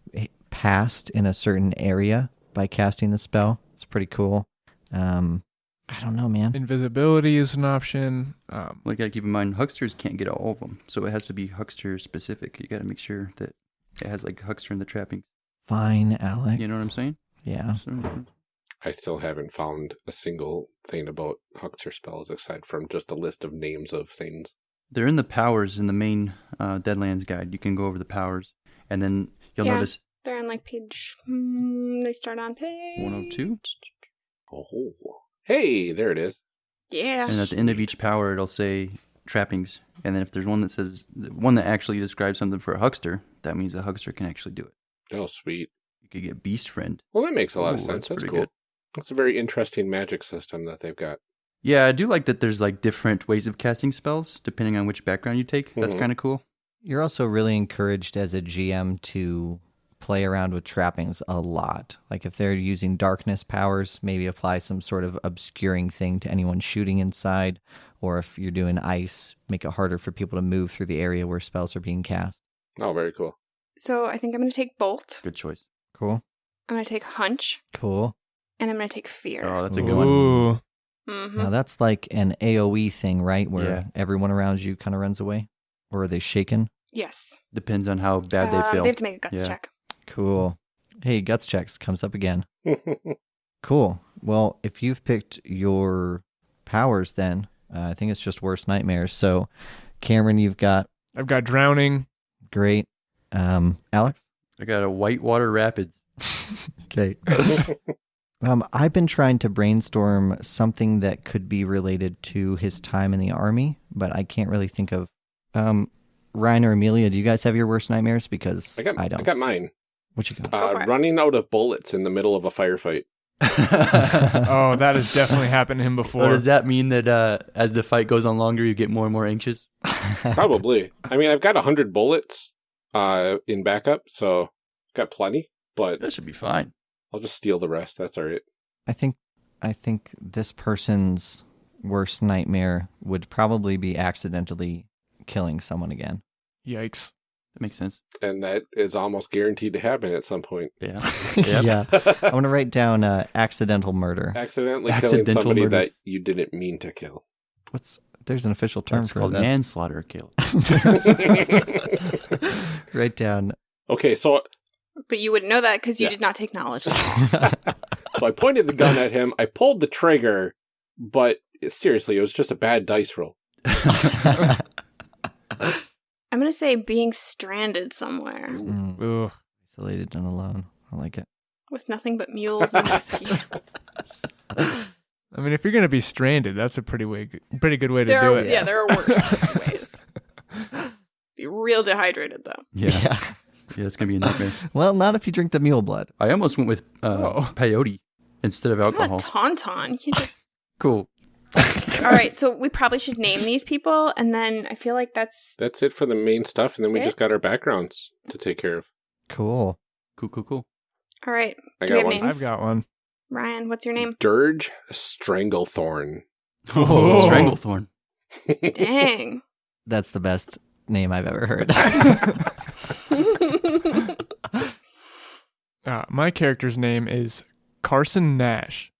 past in a certain area by casting the spell. It's pretty cool. Um, I don't know, man. Invisibility is an option. Um, Well, you gotta keep in mind, hucksters can't get all of them, so it has to be huckster specific. You gotta make sure that it has like huckster in the trapping. Fine, Alex. You know what I'm saying? Yeah. So, I still haven't found a single thing about Huckster spells aside from just a list of names of things. They're in the powers in the main uh, Deadlands guide. You can go over the powers, and then you'll Yeah. notice They're on like page. Hmm, they start on page 102. Oh, hey, there it is. Yeah. And at the end of each power, it'll say trappings. And then if there's one that says the one that actually describes something for a huckster, that means the huckster can actually do it. Oh, sweet. You could get beast friend. Well, that makes a lot of sense. that's That's, pretty cool. good. That's a very interesting magic system that they've got. Yeah, I do like that. There's like different ways of casting spells depending on which background you take. That's Mhm. kind of cool. You're also really encouraged as a GM to play around with trappings a lot. Like if they're using darkness powers, maybe apply some sort of obscuring thing to anyone shooting inside. Or if you're doing ice, make it harder for people to move through the area where spells are being cast. Oh, very cool. So I think I'm going to take Bolt. Good choice. Cool. I'm going to take Hunch. Cool. And I'm going to take Fear. Oh, that's a good one. Ooh. hmm Now that's like an AoE thing, right? Where Yeah. everyone around you kind of runs away? Or are they shaken? Yes. Depends on how bad Um, they feel. They have to make a guts Yeah. check. Cool. Hey, guts checks comes up again. Cool. Well, if you've picked your powers, then uh, I think it's just worst nightmares. So, Cameron, you've got I've got drowning. great. Um, Alex. I got a whitewater rapids. Okay. um, I've been trying to brainstorm something that could be related to his time in the army, but I can't really think of. Um, Ryan or Amelia, do you guys have your worst nightmares? Because I got, I don't. I got mine. what you got? Uh, it. running out of bullets in the middle of a firefight. Oh, that has definitely happened to him So before. does that mean that uh, as the fight goes on longer, you get more and more anxious? Probably. I mean, I've got a hundred bullets uh, in backup, so got plenty. But That should be fine. I'll just steal the rest. That's all right. I think I think this person's worst nightmare would probably be accidentally killing someone again. Yikes. That makes sense. And that is almost guaranteed to happen at some point. Yeah. Yep. yeah. I want to write down uh, accidental murder. Accidentally Accidental killing somebody murder. that you didn't mean to kill. What's there's an official term That's for called that. manslaughter, kill. write down. Okay, so But you wouldn't know that because you Yeah. did not take knowledge. so I pointed the gun at him. I pulled the trigger, but seriously, it was just a bad dice roll. I'm going to say being stranded somewhere Mm, Ugh. isolated and alone. I like it. with nothing but mules and whiskey. I mean, if you're gonna be stranded, that's a pretty way, pretty good way to there do are, it. yeah. there are worse ways. Be real dehydrated though. Yeah. yeah, that's going to be a nightmare. Well, not if you drink the mule blood. I almost went with uh, Oh. peyote instead of It's alcohol. not a tauntaun. You just. cool. All right, so we probably should name these people, and then I feel like that's That's it for the main stuff, and then we Okay. just got our backgrounds to take care of. Cool. Cool, cool, cool. all right. I Do we got have one. names? I've got one. Ryan, what's your name? Dirge Stranglethorn. Oh, Stranglethorn. Dang. That's the best name I've ever heard. Uh, my character's name is Carson Nash.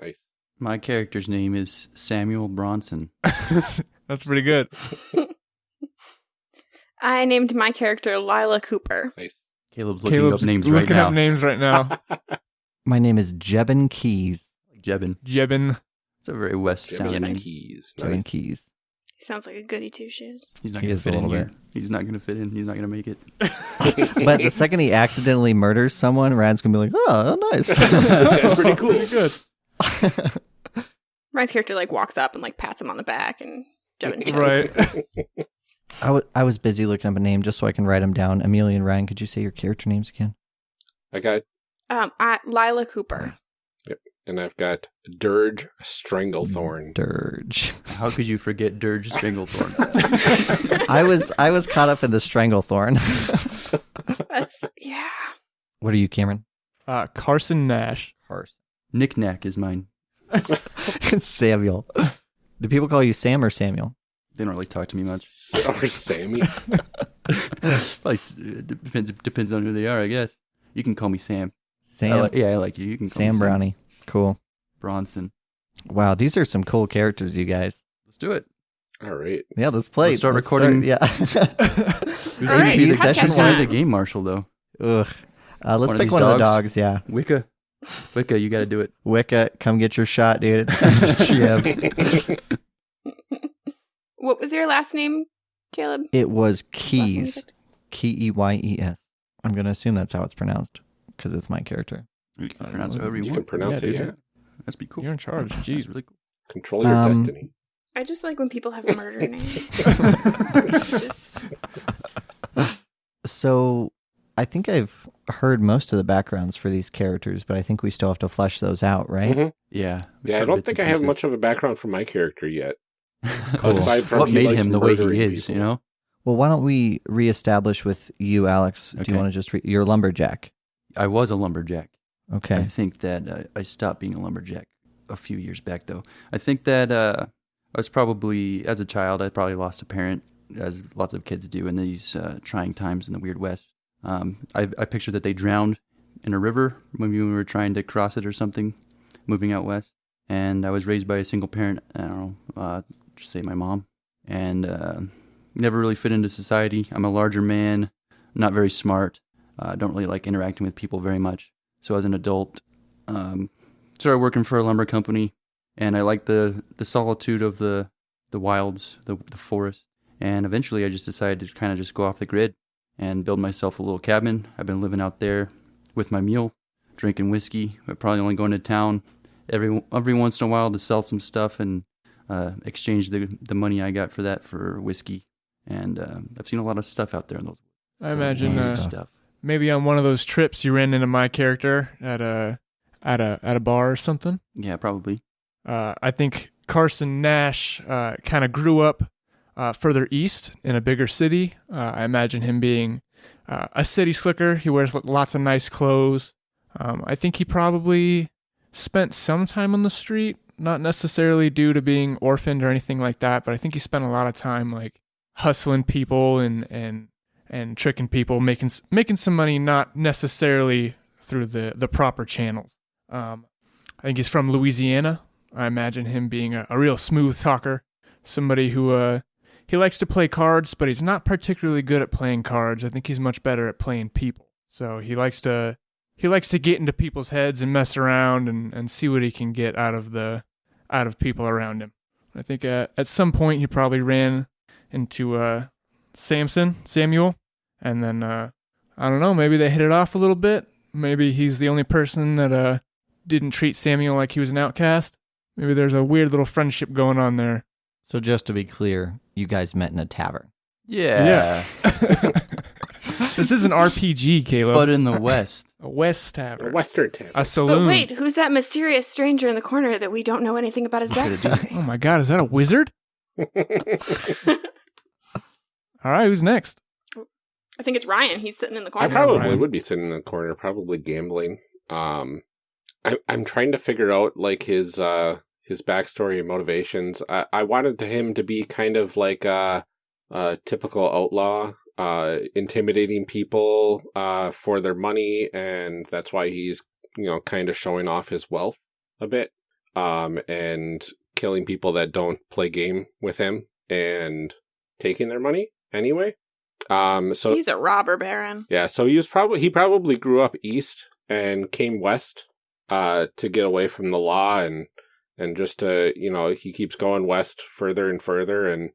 Nice. My character's name is Samuel Bronson. That's pretty good. I named my character Lila Cooper. Nice. Caleb's looking Caleb's up names right looking now. up names right now. My name is Jebin Keyes. Jebin. Jebin. It's a very West sounding Jimmy name. Keyes. Jebin Nice. Keyes. He sounds like a goody two shoes. He's not He going to fit in here. bit. He's not going to fit in. He's not going to make it. But the second he accidentally murders someone, Ryan's gonna be like, "Oh, nice." That's pretty cool. Pretty good. Ryan's character like walks up and like pats him on the back, and Jevin chokes. Right. I, w- I was busy looking up a name just so I can write them down. Amelia and Ryan, could you say your character names again? I got, Um, I, Lila Cooper. And I've got Dirge Stranglethorn. Dirge. How could you forget Dirge Stranglethorn? I was I was caught up in the Stranglethorn. That's yeah. what are you, Cameron? Uh, Carson Nash. Carson. Knick Knack is mine. it's Samuel. Do people call you Sam or Samuel? They don't really talk to me much. or Sammy. Probably s- depends depends on who they are, I guess. You can call me Sam. I Sam. like- yeah, I like you. You can call Sam me Brownie. Cool. Bronson. Wow, these are some cool characters, you guys. Let's do it. All right. Yeah, let's play. Let's start recording. yeah. Who's All gonna be the, podcast who's the game marshal though? Ugh. Uh, let's One pick these one of the dogs? dogs. Yeah. Wicca. Wicca, you got to do it. Wicca, come get your shot, dude. It's time to GM. What was your last name, Caleb? It was Last name you Keyes. picked? K E Y E S. I'm gonna assume that's how it's pronounced because it's my character. You can pronounce it however you, You want. can pronounce Yeah, it, dude. yeah. That's be cool. You're in charge. Jeez. really cool. Control your Um, destiny. I just like when people have murder names. just, So I think I've heard most of the backgrounds for these characters, but I think we still have to flesh those out, right? Mhm. Yeah. Yeah, I don't think and I have much of a background for my character yet. Cool. Aside from what made him the way he is, people. you know? Well, why don't we reestablish with you, Alex? Do you want to just re- you're a lumberjack? I was a lumberjack. I think that uh, I stopped being a lumberjack a few years back, though. I think that uh, I was probably, as a child, I probably lost a parent, as lots of kids do in these uh, trying times in the Weird West. Um, I, I picture that they drowned in a river when we were trying to cross it or something, moving out west. And I was raised by a single parent. I don't know, uh, just say my mom, and uh, never really fit into society. I'm a larger man, not very smart. uh, don't really like interacting with people very much. So as an adult, um, started working for a lumber company, and I liked the the solitude of the the wilds, the the forest. And eventually, I just decided to kind of just go off the grid and build myself a little cabin. I've been living out there with my mule, drinking whiskey. I'm probably only going to town every every once in a while to sell some stuff and uh, exchange the the money I got for that for whiskey. And uh, I've seen a lot of stuff out there in those. I imagine nice uh, stuff. Maybe on one of those trips you ran into my character at a at a at a bar or something. Yeah, probably. Uh, I think Carson Nash uh, kind of grew up uh, further east in a bigger city. Uh, I imagine him being uh, a city slicker. He wears lots of nice clothes. Um, I think he probably spent some time on the street, not necessarily due to being orphaned or anything like that, but I think he spent a lot of time like hustling people and and and tricking people, making making some money, not necessarily through the the proper channels. Um, I think he's from Louisiana. I imagine him being a, a real smooth talker, somebody who uh, he likes to play cards, but he's not particularly good at playing cards. I think he's much better at playing people. So he likes to he likes to get into people's heads and mess around and, and see what he can get out of the out of people around him. I think uh, at some point he probably ran into uh, Samson Samuel, and then uh, I don't know. Maybe they hit it off a little bit. Maybe he's the only person that uh, didn't treat Samuel like he was an outcast. Maybe there's a weird little friendship going on there. So just to be clear, you guys met in a tavern. Yeah. Yeah. this is an RPG, Caleb. But in the West. a West tavern. A Western tavern. a saloon. But wait, who's that mysterious stranger in the corner that we don't know anything about his Look backstory? Oh my God, is that a wizard? All right, who's next? I think it's Ryan. He's sitting in the corner. I corner. probably Ryan. would be sitting in the corner, probably gambling. Um, I, I'm trying to figure out like his uh his backstory and motivations. I, I wanted him to be kind of like a, a typical outlaw, uh, intimidating people uh for their money, and that's why he's you know kind of showing off his wealth a bit, um, and killing people that don't play game with him and taking their money anyway. Um, so He's a robber baron. yeah, so he was probably he probably grew up east and came west uh to get away from the law and and just to, you know, he keeps going west further and further and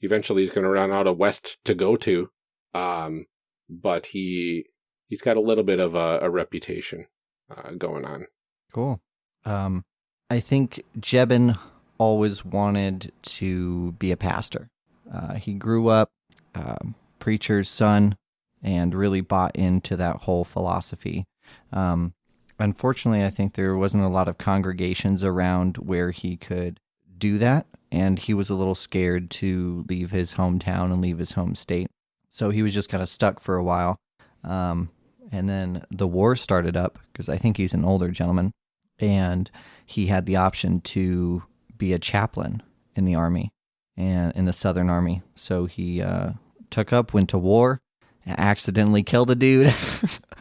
eventually he's going to run out of west to go to. Um but he he's got a little bit of a, a reputation uh going on. Cool. Um, I think Jebin always wanted to be a pastor. Uh, he grew up um, preacher's son and really bought into that whole philosophy. Um, unfortunately, I think there wasn't a lot of congregations around where he could do that, and he was a little scared to leave his hometown and leave his home state. So he was just kind of stuck for a while. Um, and then the war started up because I think he's an older gentleman, and he had the option to be a chaplain in the army and in the Southern Army. So he uh, took up, went to war, accidentally killed a dude,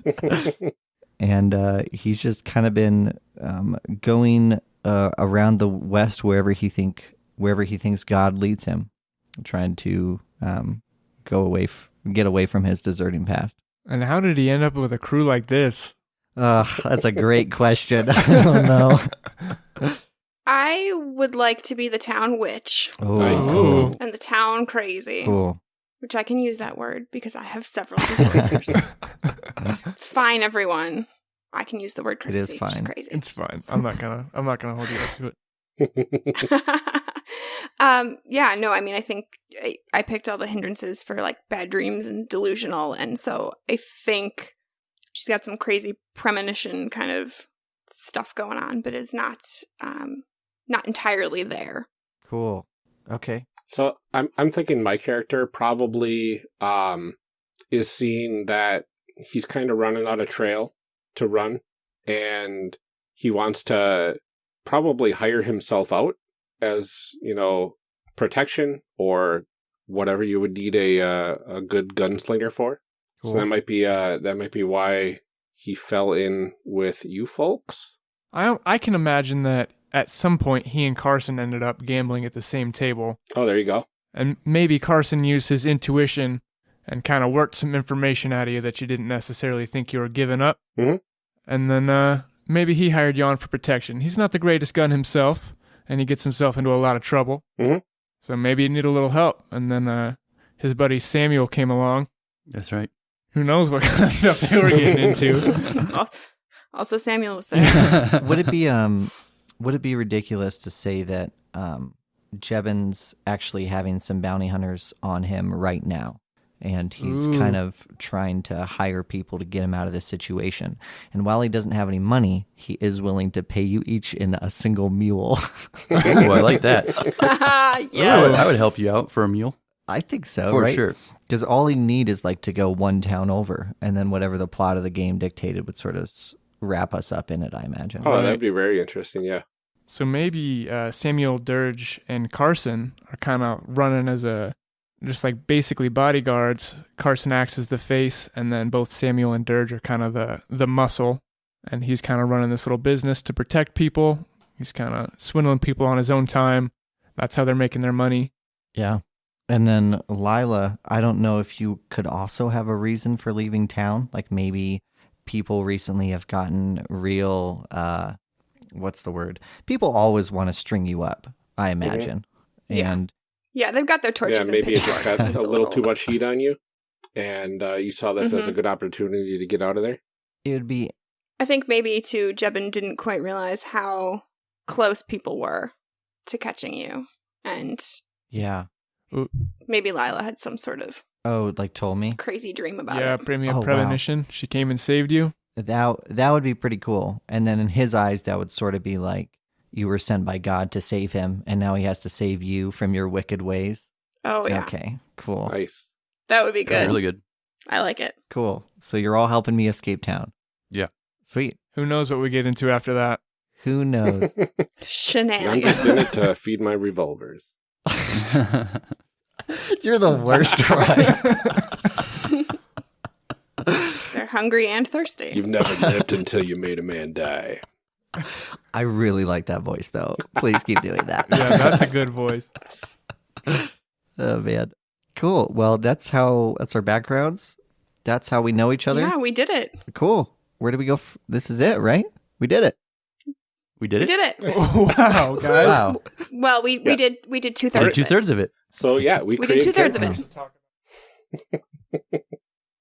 and uh, he's just kind of been um, going uh, around the West wherever he think wherever he thinks God leads him, trying to um, go away, f- get away from his deserting past. And how did he end up with a crew like this? Uh, that's a great question. I don't know. I would like to be the town witch Oh, Nice. cool. and the town crazy, cool. Which I can use that word because I have several disorders. it's fine, everyone. I can use the word It crazy. is Just fine. crazy. It's fine. I'm not gonna. I'm not gonna hold you up to it. um, yeah, no, I mean, I think I, I picked all the hindrances for like bad dreams and delusional, and so I think she's got some crazy premonition kind of stuff going on, but is not um not entirely there. Cool. Okay. So I'm I'm thinking my character probably um is seeing that he's kind of running out of trail to run and he wants to probably hire himself out as, you know, protection or whatever you would need a uh, a good gunslinger for. Cool. So that might be uh that might be why he fell in with you folks. I I can imagine that at some point he and Carson ended up gambling at the same table, Oh, there you go. and maybe Carson used his intuition and kind of worked some information out of you that you didn't necessarily think you were giving up. Mhm. And then uh, maybe he hired you on for protection. He's not the greatest gun himself, and he gets himself into a lot of trouble. Mhm. So maybe he needed a little help. And then uh, his buddy Samuel came along. That's right. Who knows what kind of stuff they were getting into? Also, Samuel was there. would it be um would it be ridiculous to say that um Jebin's actually having some bounty hunters on him right now and he's Ooh. kind of trying to hire people to get him out of this situation and while he doesn't have any money he is willing to pay you each in a single mule Ooh, I like that. I would, yes. I would help you out for a mule. i think so for right sure. because all he need is like to go one town over and then whatever the plot of the game dictated would sort of s- wrap us up in it i imagine Oh, Right. that'd be very interesting. Yeah. So maybe uh, Samuel Dirge and Carson are kind of running as a just like basically bodyguards. Carson acts as the face, and then both Samuel and Dirge are kind of the the muscle, and he's kind of running this little business to protect people. He's kind of swindling people on his own time. That's how they're making their money. Yeah. And then Lila, I don't know if you could also have a reason for leaving town. Like maybe people recently have gotten real uh what's the word? People always want to string you up, I imagine. Yeah. And yeah, they've got their torches yeah, and maybe it just pitchforks. got a little too much heat on you, and uh, you saw this as a Mhm. good opportunity to get out of there. it would be I think maybe too, Jebin didn't quite realize how close people were to catching you, and yeah. maybe Lila had some sort of Oh, like told me. crazy dream about yeah, it. premium Oh, wow. premonition. She came and saved you. That that would be pretty cool. And then in his eyes that would sort of be like you were sent by God to save him and now he has to save you from your wicked ways. Oh yeah, Okay, cool. Nice. that would be good. Really good. I like it. Cool. So you're all helping me escape town. Yeah. Sweet. Who knows what we get into after that? Who knows? I'm just in it to feed my revolvers. You're the worst, Ryan. They're hungry and thirsty. You've never lived until you made a man die. I really like that voice, though. Please keep doing that. Yeah, that's a good voice. oh man, cool. Well, that's how. That's our backgrounds. That's how we know each other. Yeah, we did it. Cool. Where do we go? F- this is it, right? We did it. we did it. We did it. wow, guys. Wow. Well, we, we Yeah. did we did two thirds. two thirds of it. So yeah, we, We did two-thirds of it.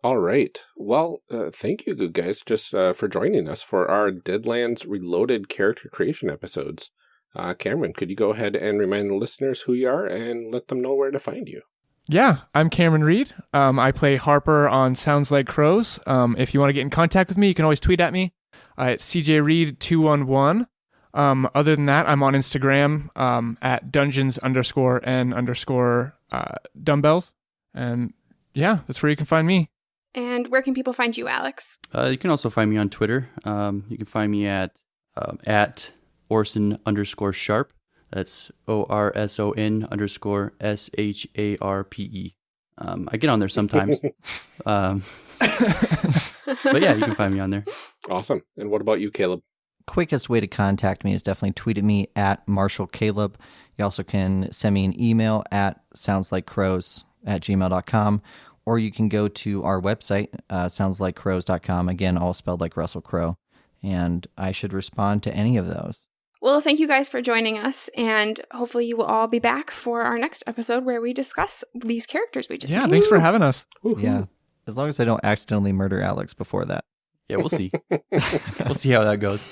All right. Well, uh, thank you, good guys, just uh, for joining us for our Deadlands Reloaded character creation episodes. Uh, Cameron, could you go ahead and remind the listeners who you are and let them know where to find you? Yeah, I'm Cameron Reed. Um, I play Harper on Sounds Like Crows. Um, if you want to get in contact with me, you can always tweet at me uh, at cjreed211. Um, other than that, I'm on Instagram um, at dungeons underscore n underscore uh, dumbbells. And yeah, that's where you can find me. And where can people find you, Alex? Uh, you can also find me on Twitter. Um, you can find me at um, at Orson underscore Sharpe. That's O R S O N underscore S H A R P E. Um, I get on there sometimes. um, but yeah, you can find me on there. Awesome. And what about you, Caleb? Quickest way to contact me is definitely tweet at me at Marshall Caleb. You also can send me an email at soundslikecrows at gmail.com or you can go to our website, uh, soundslikecrows.com. Again, all spelled like Russell Crowe. And I should respond to any of those. Well, thank you guys for joining us, and hopefully you will all be back for our next episode where we discuss these characters we just Yeah, made. thanks for having us. Yeah. As long as I don't accidentally murder Alex before that yeah, we'll see. we'll see how that goes.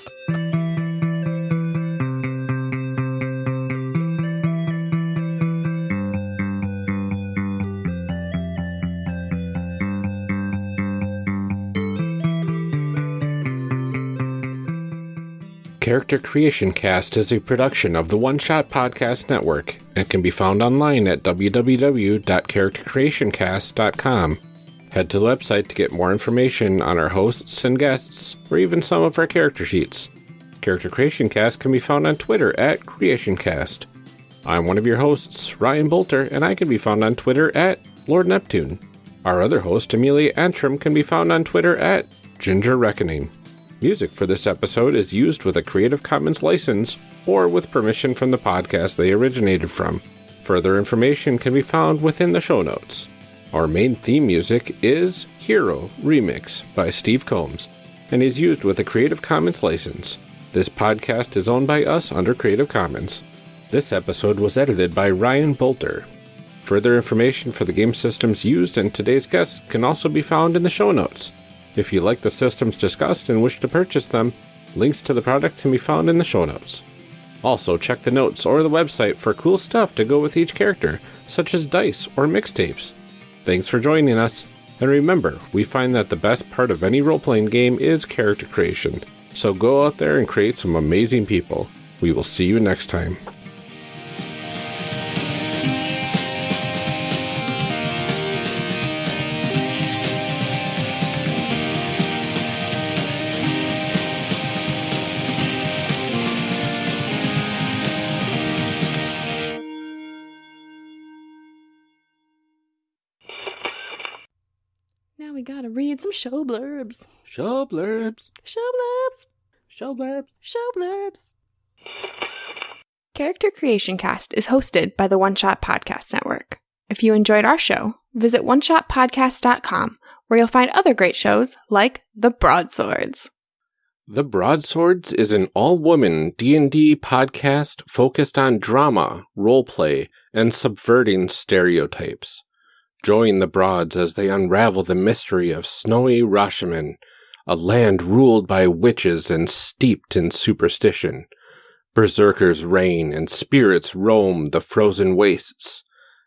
Character Creation Cast is a production of the One Shot Podcast Network and can be found online at www.charactercreationcast.com. Head to the website to get more information on our hosts and guests, or even some of our character sheets. Character Creation Cast can be found on Twitter at CreationCast. I'm one of your hosts, Ryan Boelter, and I can be found on Twitter at Lord Neptune. Our other host, Amelia Antrim, can be found on Twitter at Ginger Reckoning. Music for this episode is used with a Creative Commons license or with permission from the podcast they originated from. Further information can be found within the show notes. Our main theme music is Hero Remix by Steve Combs and is used with a Creative Commons license. This podcast is owned by us under Creative Commons. This episode was edited by Ryan Boelter. Further information for the game systems used and today's guests can also be found in the show notes. If you like the systems discussed and wish to purchase them, links to the products can be found in the show notes. Also, check the notes or the website for cool stuff to go with each character, such as dice or mixtapes. Thanks for joining us, and remember, we find that the best part of any role playing game is character creation. So go out there and create some amazing people. We will see you next time. Read some show blurbs. Show blurbs. Show blurbs. Show blurbs. Show blurbs. Character Creation Cast is hosted by the One Shot Podcast Network. If you enjoyed our show, visit oneshotpodcast.com where you'll find other great shows like The Broadswords. The Broadswords is an all-woman D&D podcast focused on drama, roleplay, and subverting stereotypes. Join the Broads as they unravel the mystery of snowy Rashemen, a land ruled by witches and steeped in superstition. Berserkers reign and spirits roam the frozen wastes.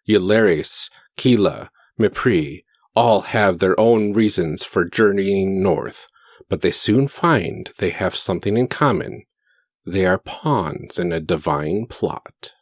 Yularis, Kila, Mipri all have their own reasons for journeying north, but they soon find they have something in common. They are pawns in a divine plot.